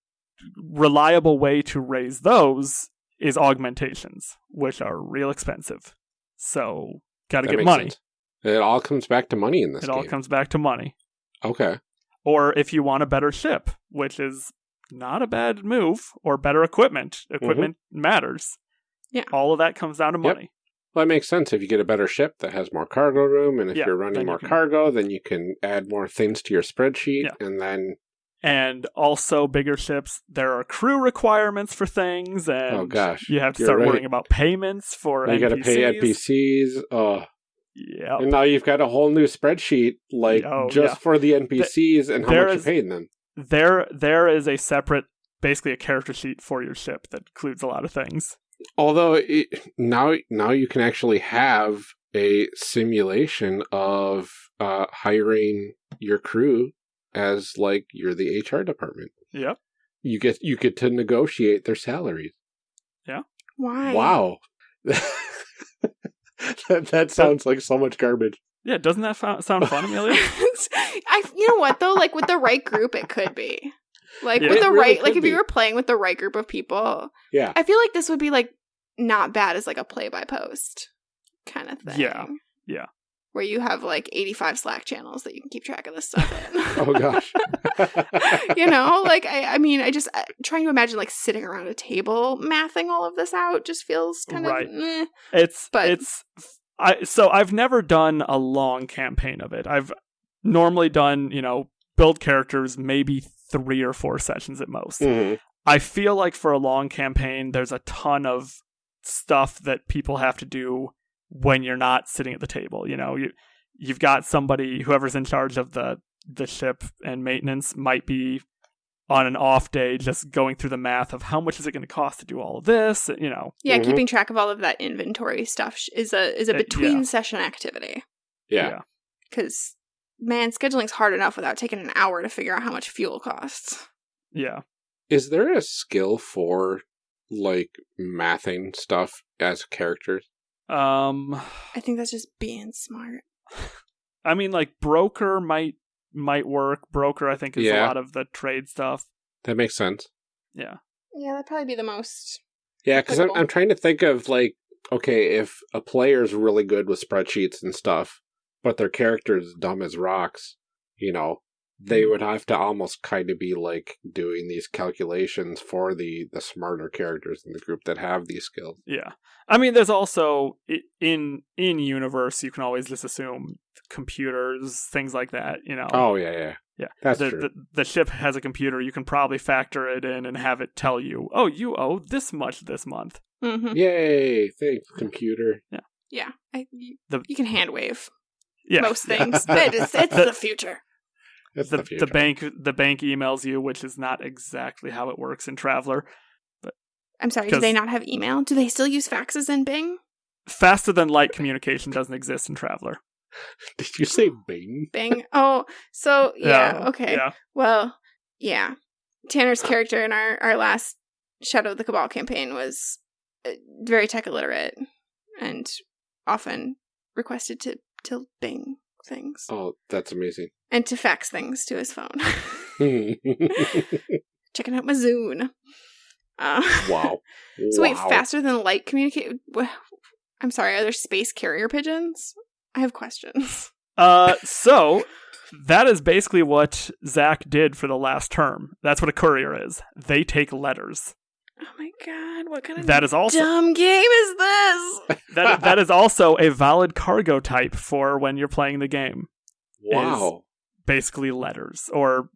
[SPEAKER 3] reliable way to raise those is augmentations, which are real expensive. So got to get money.
[SPEAKER 1] sense. It all comes back to money in this
[SPEAKER 3] It
[SPEAKER 1] game.
[SPEAKER 3] all comes back to money.
[SPEAKER 1] okay.
[SPEAKER 3] Or if you want a better ship, which is not a bad move, or better equipment. Equipment matters.
[SPEAKER 2] Yeah.
[SPEAKER 3] All of that comes down to
[SPEAKER 1] Mm-hmm. Yep.
[SPEAKER 3] money.
[SPEAKER 1] Well, that makes sense. If you get a better ship that has more cargo room, and if
[SPEAKER 3] Yeah,
[SPEAKER 1] you're running
[SPEAKER 3] then you
[SPEAKER 1] more
[SPEAKER 3] can-
[SPEAKER 1] cargo, then you can add more things to your spreadsheet,
[SPEAKER 3] Yeah.
[SPEAKER 1] and then
[SPEAKER 3] and also bigger ships there are crew requirements for things and
[SPEAKER 1] Oh, gosh.
[SPEAKER 3] you have to
[SPEAKER 1] You're
[SPEAKER 3] start
[SPEAKER 1] right.
[SPEAKER 3] worrying about payments for
[SPEAKER 1] you got to pay NPCs. Oh,
[SPEAKER 3] yeah
[SPEAKER 1] and now you've got a whole new spreadsheet, like
[SPEAKER 3] Oh,
[SPEAKER 1] just
[SPEAKER 3] yeah.
[SPEAKER 1] for the NPCs and how
[SPEAKER 3] there
[SPEAKER 1] much
[SPEAKER 3] is-
[SPEAKER 1] you're paying them.
[SPEAKER 3] there there is a separate basically a character sheet for your ship that includes a lot of things
[SPEAKER 1] Although it, now, now you can actually have a simulation of uh, hiring your crew as like you're the HR department.
[SPEAKER 3] yep
[SPEAKER 1] you get you get to negotiate their salaries. Yeah.
[SPEAKER 2] Why?
[SPEAKER 1] Wow. <laughs> <laughs> that, that sounds like so much garbage.
[SPEAKER 3] Yeah, doesn't that fo- sound fun, Amelia? <laughs>
[SPEAKER 2] I, you know what though? Like with the right group, it could be. Like
[SPEAKER 3] Yeah.
[SPEAKER 2] with the
[SPEAKER 1] really
[SPEAKER 2] right, like
[SPEAKER 1] could
[SPEAKER 2] if you were playing with the right group of people,
[SPEAKER 1] Yeah.
[SPEAKER 2] I feel like this would be like not bad as like a play by post kind of thing.
[SPEAKER 3] Yeah. Yeah.
[SPEAKER 2] Where you have like 85 Slack channels that you can keep track of this stuff in. <laughs>
[SPEAKER 1] Oh gosh. <laughs>
[SPEAKER 2] you know, like I, I mean, I just uh, trying to imagine like sitting around a table mathing all of this out just feels kind
[SPEAKER 3] Right.
[SPEAKER 2] of eh.
[SPEAKER 3] It's
[SPEAKER 2] But-
[SPEAKER 3] it's I so I've never done a long campaign of it. I've normally done, you know, build characters maybe 3 or 4 sessions at most.
[SPEAKER 1] Mhm.
[SPEAKER 3] I feel like for a long campaign there's a ton of stuff that people have to do when you're not sitting at the table, you know. You you've got somebody whoever's in charge of the the ship and maintenance might be on an off day just going through the math of how much is it going to cost to do all of this, you know.
[SPEAKER 2] yeah,
[SPEAKER 1] Mhm.
[SPEAKER 2] keeping track of all of that inventory stuff is a is a
[SPEAKER 3] Uh, yeah.
[SPEAKER 2] between session activity.
[SPEAKER 1] Yeah.
[SPEAKER 2] Because man, scheduling's hard enough without taking an hour to figure out how much fuel costs.
[SPEAKER 3] Yeah.
[SPEAKER 1] Is there a skill for like mathing stuff as characters?
[SPEAKER 3] Um
[SPEAKER 2] I think that's just being smart.
[SPEAKER 3] I mean like broker might might work. Broker I think is a lot of the trade stuff.
[SPEAKER 1] That makes sense.
[SPEAKER 3] Yeah.
[SPEAKER 2] Yeah, that'd probably be the most.
[SPEAKER 1] Yeah, because I'm, I'm trying to think of like, okay, if a player's really good with spreadsheets and stuff, but their character's dumb as rocks, you know, they
[SPEAKER 2] Hmm.
[SPEAKER 1] would have to almost kind of be like doing these calculations for the the smarter characters in the group that have these skills.
[SPEAKER 3] Yeah. I mean there's also in in universe you can always just assume computers, things like that, you know.
[SPEAKER 1] Oh yeah, yeah,
[SPEAKER 3] Yeah.
[SPEAKER 1] That's
[SPEAKER 3] the,
[SPEAKER 1] true.
[SPEAKER 3] the the ship has a computer. You can probably factor it in and have it tell you, "Oh, you owe this much this month."
[SPEAKER 2] Mm-hmm.
[SPEAKER 1] Yay! Thanks, computer.
[SPEAKER 2] Yeah yeah, I, you,
[SPEAKER 3] The-
[SPEAKER 2] you can hand wave
[SPEAKER 3] Yeah,
[SPEAKER 2] most things. <laughs> But it is, it's
[SPEAKER 3] The-
[SPEAKER 2] the future.
[SPEAKER 1] That's
[SPEAKER 3] the
[SPEAKER 1] the,
[SPEAKER 3] the, bank the bank emails you, which is not exactly how it works in Traveller.
[SPEAKER 2] I'm sorry, do they not have email? Do they still use faxes in Bing?
[SPEAKER 3] Faster than light communication doesn't exist in Traveller. <laughs>
[SPEAKER 1] Did you say Bing?
[SPEAKER 2] Bing. Oh, so <laughs> yeah, okay.
[SPEAKER 3] Yeah.
[SPEAKER 2] Well, yeah. Tanner's character in our our last Shadow of the Cabal campaign was uh, very tech illiterate and often requested to to Bing things
[SPEAKER 1] Oh, that's amazing. <laughs>
[SPEAKER 2] and to fax things to his phone. <laughs> Checking out my Zune. Uh, <laughs> So wait,
[SPEAKER 1] Wow.
[SPEAKER 2] faster than light communicate? I'm sorry. Are there space carrier pigeons? I have questions.
[SPEAKER 3] Uh, so that is basically what Zach did for the last term. That's what a courier is. They take letters.
[SPEAKER 2] Oh my god! What kind of
[SPEAKER 3] That is also
[SPEAKER 2] dumb game is this? <laughs>
[SPEAKER 3] that that is also a valid cargo type for when you're playing the game.
[SPEAKER 1] Wow.
[SPEAKER 3] Basically, letters, or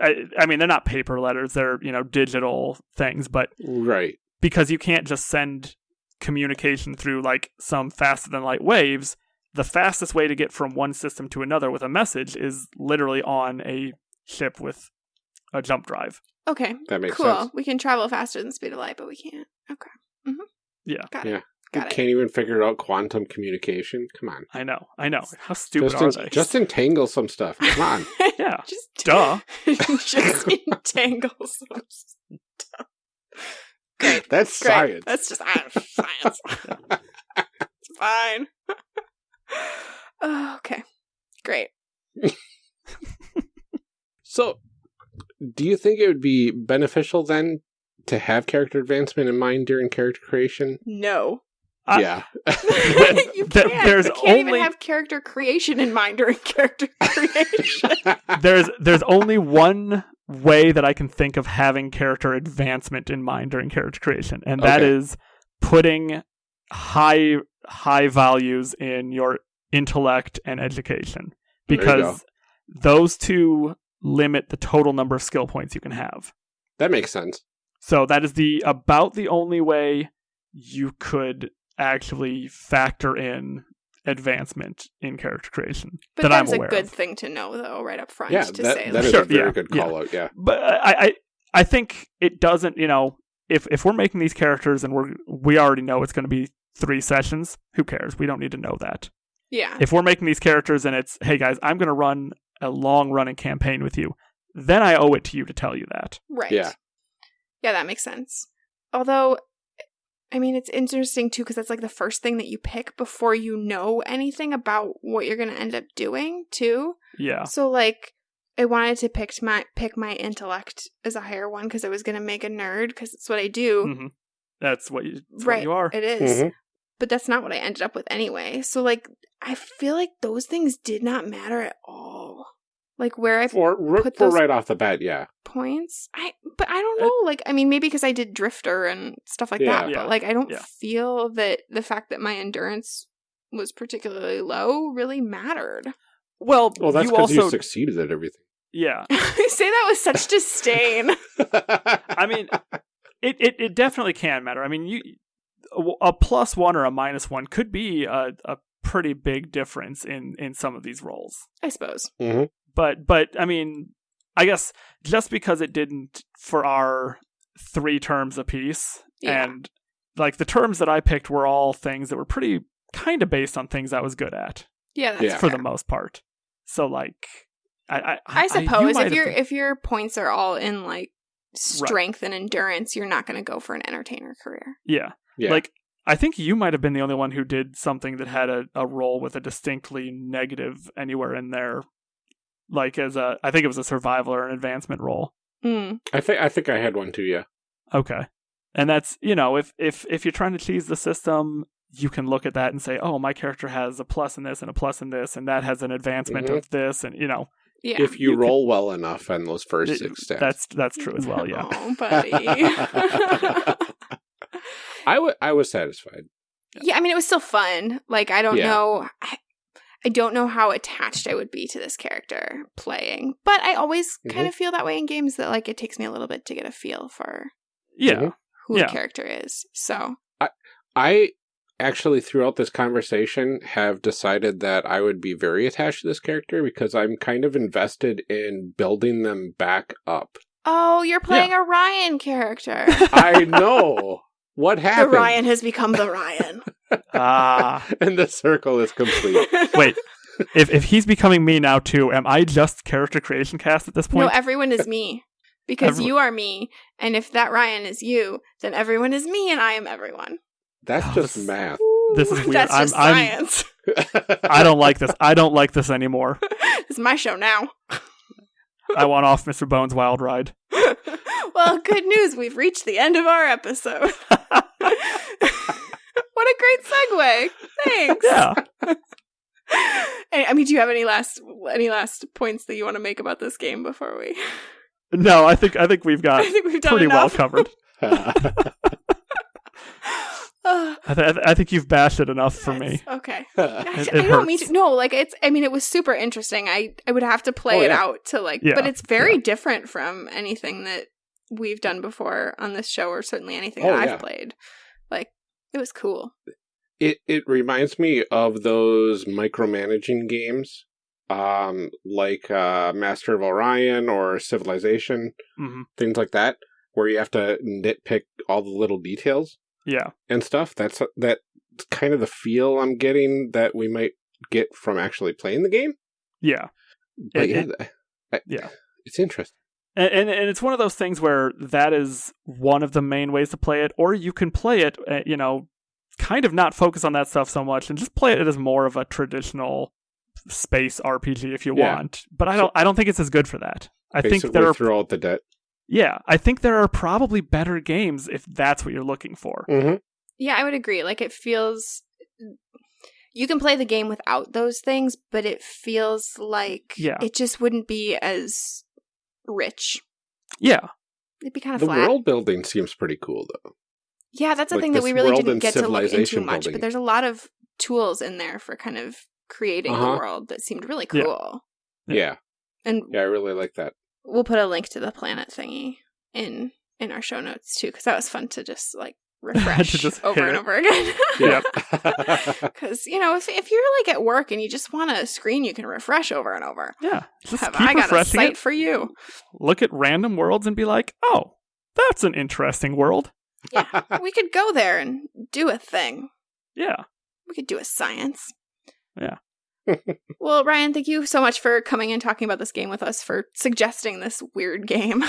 [SPEAKER 3] I, I mean, they're not paper letters; they're you know digital things. But
[SPEAKER 1] Right.
[SPEAKER 3] because you can't just send communication through like some faster than light waves, the fastest way to get from one system to another with a message is literally on a ship with a jump drive.
[SPEAKER 2] Okay,
[SPEAKER 1] That makes
[SPEAKER 2] cool.
[SPEAKER 1] sense.
[SPEAKER 2] We can travel faster than the speed of light, but we can't. Okay,
[SPEAKER 3] Yeah,
[SPEAKER 2] got
[SPEAKER 1] Yeah.
[SPEAKER 2] it. Got it.
[SPEAKER 1] Can't even figure out quantum communication. Come on.
[SPEAKER 3] I know, I know. How stupid
[SPEAKER 1] Just,
[SPEAKER 3] are
[SPEAKER 1] en-
[SPEAKER 3] they?
[SPEAKER 1] just entangle some stuff. Come on. <laughs>
[SPEAKER 3] yeah,
[SPEAKER 2] Just <laughs>
[SPEAKER 3] duh.
[SPEAKER 2] just entangle some stuff. Great. <laughs>
[SPEAKER 1] That's
[SPEAKER 2] Great.
[SPEAKER 1] science.
[SPEAKER 2] That's just ah, science. it's fine. oh, okay. Great.
[SPEAKER 1] So, do you think it would be beneficial then to have character advancement in mind during character creation?
[SPEAKER 2] No.
[SPEAKER 3] I-
[SPEAKER 1] yeah. <laughs> <laughs>
[SPEAKER 2] you can't.
[SPEAKER 3] there's
[SPEAKER 2] you can't even
[SPEAKER 3] only-
[SPEAKER 2] have character creation in mind during character <laughs> creation.
[SPEAKER 3] there's there's only one way that I can think of having character advancement in mind during character creation, and that
[SPEAKER 1] Okay.
[SPEAKER 3] is putting high high values in your intellect and education because those two limit the total number of skill points you can have.
[SPEAKER 1] that makes sense.
[SPEAKER 3] So that is the about the only way you could actually factor in advancement in character creation
[SPEAKER 2] But
[SPEAKER 3] that I'm
[SPEAKER 2] that's a good
[SPEAKER 3] of.
[SPEAKER 2] thing to know, though, right up front.
[SPEAKER 1] Yeah,
[SPEAKER 2] to
[SPEAKER 1] that,
[SPEAKER 2] say
[SPEAKER 1] that is
[SPEAKER 3] Sure,
[SPEAKER 1] a very
[SPEAKER 3] yeah,
[SPEAKER 1] good
[SPEAKER 3] yeah.
[SPEAKER 1] call out. Yeah.
[SPEAKER 3] but I, I I think it doesn't. You know, if if we're making these characters and we're we already know it's going to be three sessions, who cares? We don't need to know that.
[SPEAKER 2] yeah.
[SPEAKER 3] If we're making these characters and it's hey guys, I'm going to run a long running campaign with you, then I owe it to you to tell you that.
[SPEAKER 2] Right.
[SPEAKER 1] Yeah.
[SPEAKER 2] Yeah, that makes sense. Although, I mean, it's interesting too because that's like the first thing that you pick before you know anything about what you're going to end up doing too.
[SPEAKER 3] Yeah.
[SPEAKER 2] So like, I wanted to pick my pick my intellect as a higher one because I was going to make a nerd because it's what I do.
[SPEAKER 3] hmm That's what you. That's
[SPEAKER 2] right,
[SPEAKER 3] What you are.
[SPEAKER 2] it is.
[SPEAKER 1] Mhm.
[SPEAKER 2] But that's not what I ended up with anyway. So like, I feel like those things did not matter at all. Like where I
[SPEAKER 1] For,
[SPEAKER 2] Put
[SPEAKER 1] for
[SPEAKER 2] those-
[SPEAKER 1] right off the bat, yeah.
[SPEAKER 2] points. I but I don't know. Like I mean, maybe because I did drifter and stuff like
[SPEAKER 1] Yeah.
[SPEAKER 2] that.
[SPEAKER 3] Yeah.
[SPEAKER 2] But like I don't
[SPEAKER 3] Yeah.
[SPEAKER 2] feel that the fact that my endurance was particularly low really mattered.
[SPEAKER 3] Well,
[SPEAKER 1] Well, that's
[SPEAKER 3] you
[SPEAKER 1] because you,
[SPEAKER 3] also.
[SPEAKER 1] succeeded at everything.
[SPEAKER 3] yeah.
[SPEAKER 2] I <laughs> say that with such disdain. <laughs>
[SPEAKER 3] I mean, it, it, it definitely can matter. I mean, you a plus one or a minus one could be a, a pretty big difference in in some of these roles.
[SPEAKER 2] I suppose.
[SPEAKER 1] Mhm.
[SPEAKER 3] But but I mean, I guess just because it didn't for our three terms apiece,
[SPEAKER 2] Yeah.
[SPEAKER 3] and like the terms that I picked were all things that were pretty kind of based on things I was good at
[SPEAKER 2] Yeah, that's
[SPEAKER 1] Yeah.
[SPEAKER 3] for the most part. So like, I I,
[SPEAKER 2] I
[SPEAKER 3] you
[SPEAKER 2] suppose
[SPEAKER 3] might
[SPEAKER 2] if your
[SPEAKER 3] been-
[SPEAKER 2] if your points are all in like strength and endurance, you're not going to go for an entertainer career.
[SPEAKER 3] yeah
[SPEAKER 1] yeah.
[SPEAKER 3] Like, I think you might have been the only one who did something that had a, a role with a distinctly negative anywhere in there. Like as a, I think it was a survival or an advancement role.
[SPEAKER 2] Mm.
[SPEAKER 1] I think I think I had one too. Yeah.
[SPEAKER 3] Okay, and that's you know if if if you're trying to tease the system, you can look at that and say, oh, my character has a plus in this and a plus in this, and that has an advancement
[SPEAKER 1] Mhm.
[SPEAKER 3] of this, and you know
[SPEAKER 2] Yeah.
[SPEAKER 1] if you,
[SPEAKER 3] you could-
[SPEAKER 1] roll well enough on those first
[SPEAKER 3] it-
[SPEAKER 1] six stats.
[SPEAKER 3] that's that's true as well. Yeah,
[SPEAKER 2] Oh, buddy. <laughs>
[SPEAKER 1] I wa- I was satisfied.
[SPEAKER 2] yeah, I mean, it was still fun. Like, I don't
[SPEAKER 1] Yeah.
[SPEAKER 2] know. I, I don't know how attached I would be to this character playing, but I always kind
[SPEAKER 1] Mhm.
[SPEAKER 2] of feel that way in games that like it takes me a little bit to get a feel for
[SPEAKER 3] yeah,
[SPEAKER 2] who
[SPEAKER 3] Yeah.
[SPEAKER 2] a character is. So,
[SPEAKER 1] I I actually, throughout this conversation, have decided that I would be very attached to this character because I'm kind of invested in building them back up.
[SPEAKER 2] oh, you're playing a Ryan character.
[SPEAKER 1] I know what happened?
[SPEAKER 2] the
[SPEAKER 1] happened.
[SPEAKER 2] Ryan has become the Ryan.
[SPEAKER 3] Ah. <laughs>
[SPEAKER 1] and the circle is complete. <laughs>
[SPEAKER 3] Wait, if if he's becoming me now too, am I just character creation cast at this point?
[SPEAKER 2] No, everyone is me. Because
[SPEAKER 3] Every-
[SPEAKER 2] you are me, and if that Ryan is you, then everyone is me, and I am everyone.
[SPEAKER 1] That's
[SPEAKER 3] Oh,
[SPEAKER 1] just
[SPEAKER 3] this-
[SPEAKER 1] math.
[SPEAKER 3] This is <laughs> weird.
[SPEAKER 2] That's
[SPEAKER 3] I'm-
[SPEAKER 2] just
[SPEAKER 3] I'm-
[SPEAKER 2] science.
[SPEAKER 3] I don't like this. I don't like this anymore.
[SPEAKER 2] it's my show now.
[SPEAKER 3] I want off Mr. Bones' wild ride.
[SPEAKER 2] well, good news. We've reached the end of our episode. What a great segue. Thanks.
[SPEAKER 3] Yeah. <laughs>
[SPEAKER 2] Hey, I mean, do you have any last any last points that you want to make about this game before we?
[SPEAKER 3] No, I think I think we've got <laughs>
[SPEAKER 2] I think we've done
[SPEAKER 3] pretty well
[SPEAKER 2] enough.
[SPEAKER 3] covered.
[SPEAKER 2] Ah, <laughs>
[SPEAKER 3] I, th- I think you've bashed it enough for me.
[SPEAKER 2] Okay. Gosh,
[SPEAKER 3] it
[SPEAKER 2] I don't mean to. No, like it's. I mean, it was super interesting. I I would have to play
[SPEAKER 1] Oh,
[SPEAKER 2] it out to like,
[SPEAKER 3] Yeah,
[SPEAKER 2] but it's very different from anything that we've done before on this show, or certainly anything
[SPEAKER 1] Oh,
[SPEAKER 2] that I've played. Like, it was cool.
[SPEAKER 1] it it reminds me of those micromanaging games, um, like uh, Master of Orion or Civilization,
[SPEAKER 3] Mhm.
[SPEAKER 1] things like that, where you have to nitpick all the little details
[SPEAKER 3] Yeah.
[SPEAKER 1] and stuff. That's that kind of the feel I'm getting that we might get from actually playing the game.
[SPEAKER 3] Yeah.
[SPEAKER 1] But
[SPEAKER 3] It-
[SPEAKER 1] yeah,
[SPEAKER 3] it-
[SPEAKER 1] I-
[SPEAKER 3] yeah.
[SPEAKER 1] it's interesting.
[SPEAKER 3] And, and and it's one of those things where that is one of the main ways to play it, or you can play it, uh, you know, kind of not focus on that stuff so much and just play it as more of a traditional space RPG if you
[SPEAKER 1] Yeah.
[SPEAKER 3] want. But I don't I don't think it's as good for that. I think
[SPEAKER 1] Basically,
[SPEAKER 3] there are
[SPEAKER 1] throw out the debt.
[SPEAKER 3] yeah, I think there are probably better games if that's what you're looking for.
[SPEAKER 1] hmm
[SPEAKER 2] Yeah, I would agree. Like, it feels. You can play the game without those things, but it feels like
[SPEAKER 3] Yeah.
[SPEAKER 2] it just wouldn't be as rich.
[SPEAKER 3] Yeah.
[SPEAKER 2] It'd be kind of
[SPEAKER 1] The
[SPEAKER 2] flat.
[SPEAKER 1] world building seems pretty cool, though.
[SPEAKER 2] Yeah, that's the
[SPEAKER 1] Like
[SPEAKER 2] thing that we really didn't get to look into
[SPEAKER 1] civilization
[SPEAKER 2] much.
[SPEAKER 1] building.
[SPEAKER 2] But there's a lot of tools in there for kind of creating the
[SPEAKER 1] Uh-huh.
[SPEAKER 2] world that seemed really cool.
[SPEAKER 3] Yeah.
[SPEAKER 1] Yeah,
[SPEAKER 2] And
[SPEAKER 1] yeah, I really like that.
[SPEAKER 2] we'll put a link to the planet thingy in in our show notes too, because that was fun to just like <laughs> refresh
[SPEAKER 3] just
[SPEAKER 2] over and
[SPEAKER 3] it.
[SPEAKER 2] over again. <laughs>
[SPEAKER 3] Yep.
[SPEAKER 2] Because <laughs> you know, if if you're like at work and you just want a screen you can refresh over and over,
[SPEAKER 3] Yeah. Just
[SPEAKER 2] have
[SPEAKER 3] keep
[SPEAKER 2] I got a
[SPEAKER 3] refreshing
[SPEAKER 2] site
[SPEAKER 3] it.
[SPEAKER 2] for you?
[SPEAKER 3] Look at random worlds and be like, "Oh, that's an interesting world."
[SPEAKER 2] Yeah, we could go there and do a thing.
[SPEAKER 3] Yeah.
[SPEAKER 2] We could do a science.
[SPEAKER 3] Yeah.
[SPEAKER 2] well, Ryan, thank you so much for coming and talking about this game with us, for suggesting this weird game.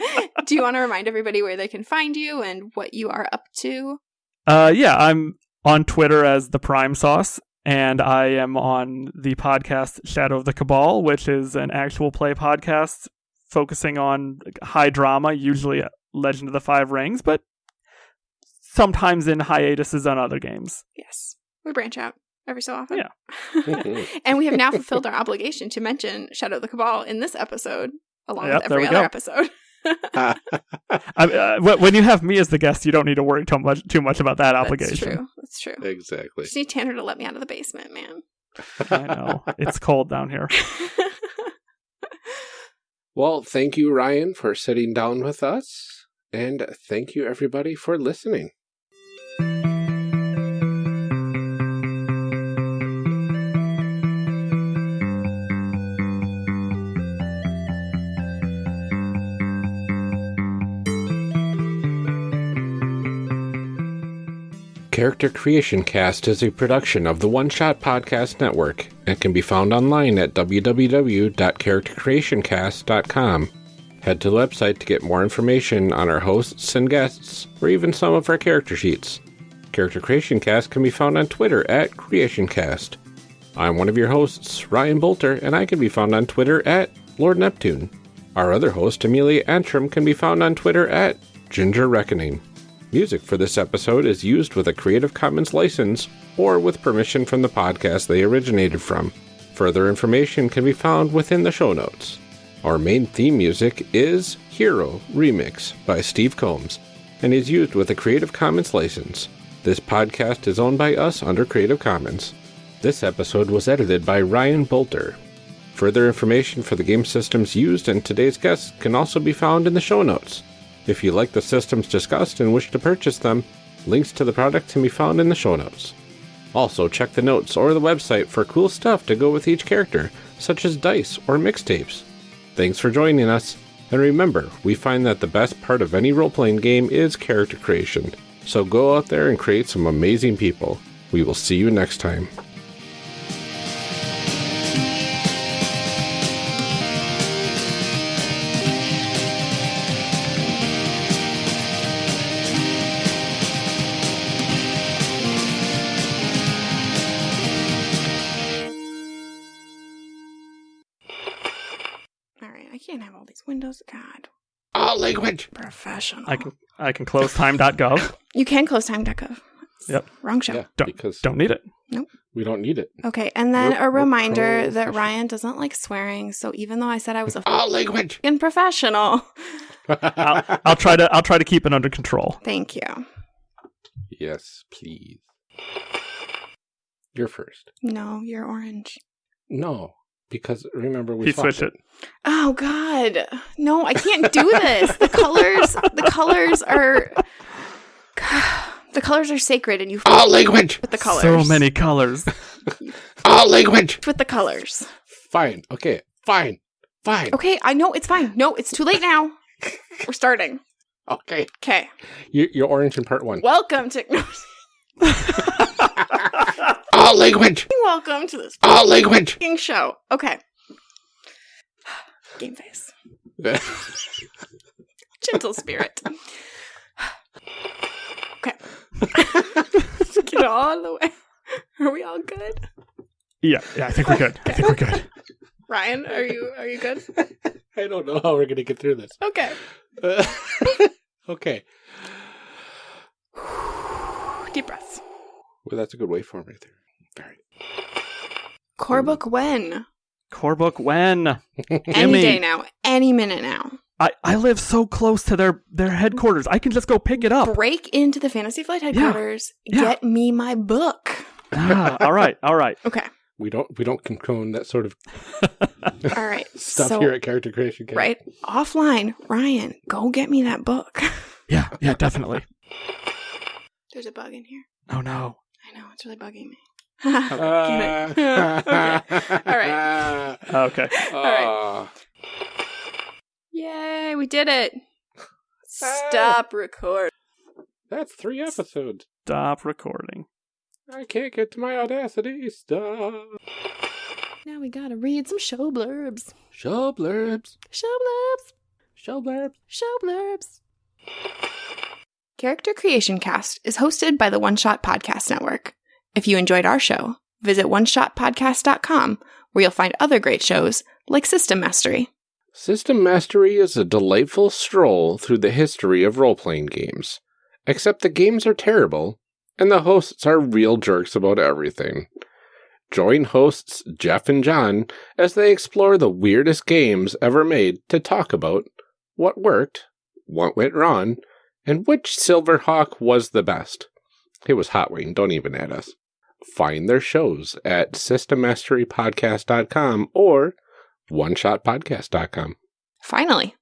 [SPEAKER 2] <laughs> Do you want to remind everybody where they can find you and what you are up to?
[SPEAKER 3] Uh, yeah, I'm on Twitter as the Prime Sauce, and I am on the podcast Shadow of the Cabal, which is an actual play podcast focusing on high drama, usually Legend of the Five Rings, but sometimes in hiatuses on other games.
[SPEAKER 2] Yes, we branch out every so often.
[SPEAKER 3] Yeah. <laughs>
[SPEAKER 2] and we have now fulfilled our obligation to mention Shadow of the Cabal in this episode, along
[SPEAKER 3] Yep,
[SPEAKER 2] with every other
[SPEAKER 3] go.
[SPEAKER 2] episode. <laughs>
[SPEAKER 3] I, uh, when you have me as the guest, you don't need to worry too much too much about that obligation.
[SPEAKER 2] That's
[SPEAKER 3] obligation.
[SPEAKER 2] true. That's true.
[SPEAKER 1] exactly.
[SPEAKER 2] Just need Tanner to let me out of the basement, man.
[SPEAKER 3] I know it's cold down here. <laughs>
[SPEAKER 1] Well, thank you, Ryan, for sitting down with us. And thank you, everybody, for listening. Character Creation Cast is a production of the One Shot Podcast Network and can be found online at www.charactercreationcast.com. Head to the website to get more information on our hosts and guests, or even some of our character sheets. Character Creation Cast can be found on Twitter at CreationCast. I'm one of your hosts, Ryan Boelter, and I can be found on Twitter at Lord Neptune. Our other host, Amelia Antrim, can be found on Twitter at Ginger Reckoning. Music for this episode is used with a Creative Commons license or with permission from the podcast they originated from. Further information can be found within the show notes. Our main theme music is Hero Remix by Steve Combs and is used with a Creative Commons license. This podcast is owned by us under Creative Commons. This episode was edited by Ryan Boelter. Further information for the game systems used and today's guests can also be found in the show notes. If you like the systems discussed and wish to purchase them, links to the product can be found in the show notes. Also, check the notes or the website for cool stuff to go with each character, such as dice or mixtapes. Thanks for joining us, and remember, we find that the best part of any role playing game is character creation. So go out there and create some amazing people. We will see you next time.
[SPEAKER 2] These. God,
[SPEAKER 1] All language!
[SPEAKER 2] professional.
[SPEAKER 3] I can I can close time.gov. <laughs>
[SPEAKER 2] You can close time.gov.
[SPEAKER 3] Yep.
[SPEAKER 2] Wrong show.
[SPEAKER 1] Yeah,
[SPEAKER 3] Don't-
[SPEAKER 1] because
[SPEAKER 3] Don't need it. Nope.
[SPEAKER 1] We don't need it.
[SPEAKER 2] Okay, and then
[SPEAKER 1] We're-
[SPEAKER 2] a reminder that. Ryan doesn't like swearing. So even though I said I was a
[SPEAKER 1] All language!
[SPEAKER 2] fucking professional,
[SPEAKER 3] I'll, I'll try to I'll try to keep it under control.
[SPEAKER 2] thank you.
[SPEAKER 1] yes, please. You're first.
[SPEAKER 2] No, you're orange.
[SPEAKER 1] No, because remember we
[SPEAKER 3] He
[SPEAKER 1] swapped
[SPEAKER 3] switched it.
[SPEAKER 2] Oh God, no! I can't do this. The colors, the colors are, the colors are sacred, and you
[SPEAKER 1] All language!
[SPEAKER 2] with the colors.
[SPEAKER 3] So many colors. <laughs>
[SPEAKER 1] All language!
[SPEAKER 2] with the colors.
[SPEAKER 1] Fine. Okay. Fine. Fine.
[SPEAKER 2] Okay, I know it's fine. No, it's too late now. We're starting.
[SPEAKER 1] Okay.
[SPEAKER 2] Okay,
[SPEAKER 1] You, you're orange in part one.
[SPEAKER 2] welcome to <laughs> <laughs>
[SPEAKER 1] All language!
[SPEAKER 2] welcome to this
[SPEAKER 1] All language!
[SPEAKER 2] show. Okay, game face, <laughs> gentle spirit. Okay, <laughs> get all the way. Are we all good?
[SPEAKER 3] Yeah, yeah, I think we're good. I think we're good. <laughs>
[SPEAKER 2] Ryan, are you are you good?
[SPEAKER 1] I don't know how we're gonna get through this.
[SPEAKER 2] Okay.
[SPEAKER 1] okay.
[SPEAKER 2] Deep breaths.
[SPEAKER 1] Well, that's a good waveform right there. All right.
[SPEAKER 2] Core book when?
[SPEAKER 3] Core book when? <laughs>
[SPEAKER 2] Any
[SPEAKER 3] Gimme.
[SPEAKER 2] day now. Any minute now.
[SPEAKER 3] I, I live so close to their, their headquarters. I can just go pick it up.
[SPEAKER 2] Break into the Fantasy Flight headquarters.
[SPEAKER 3] Yeah.
[SPEAKER 2] Get me my book.
[SPEAKER 3] Ah, <laughs> all right, all right.
[SPEAKER 2] Okay.
[SPEAKER 1] We don't we don't condone that sort of <laughs>
[SPEAKER 2] All right.
[SPEAKER 1] stuff
[SPEAKER 2] so,
[SPEAKER 1] here at Character Creation Camp.
[SPEAKER 2] right offline, Ryan, go get me that book.
[SPEAKER 3] Yeah, yeah, definitely.
[SPEAKER 2] There's a bug in here.
[SPEAKER 3] Oh no.
[SPEAKER 2] I know it's really bugging me. <laughs>
[SPEAKER 1] Uh,
[SPEAKER 2] okay. All right.
[SPEAKER 3] Okay.
[SPEAKER 1] Uh,
[SPEAKER 2] Yay, we did it. Stop recording.
[SPEAKER 1] That's three episodes.
[SPEAKER 3] Stop recording.
[SPEAKER 1] I can't get to my Audacity. Stop.
[SPEAKER 2] Now we gotta read some show blurbs.
[SPEAKER 1] Show blurbs.
[SPEAKER 2] Show blurbs.
[SPEAKER 1] Show blurbs.
[SPEAKER 2] Show blurbs. Character Creation Cast is hosted by the One Shot Podcast Network. If you enjoyed our show, visit oneshotpodcast.com where you'll find other great shows like System Mastery.
[SPEAKER 1] System Mastery is a delightful stroll through the history of role playing games. Except the games are terrible, and the hosts are real jerks about everything. Join hosts Jeff and John as they explore the weirdest games ever made to talk about what worked, what went wrong, and which Silverhawk was the best. It was Hot Wing, don't even add us. Find their shows at systemmasterypodcast.com or oneshotpodcast.com.
[SPEAKER 2] Finally,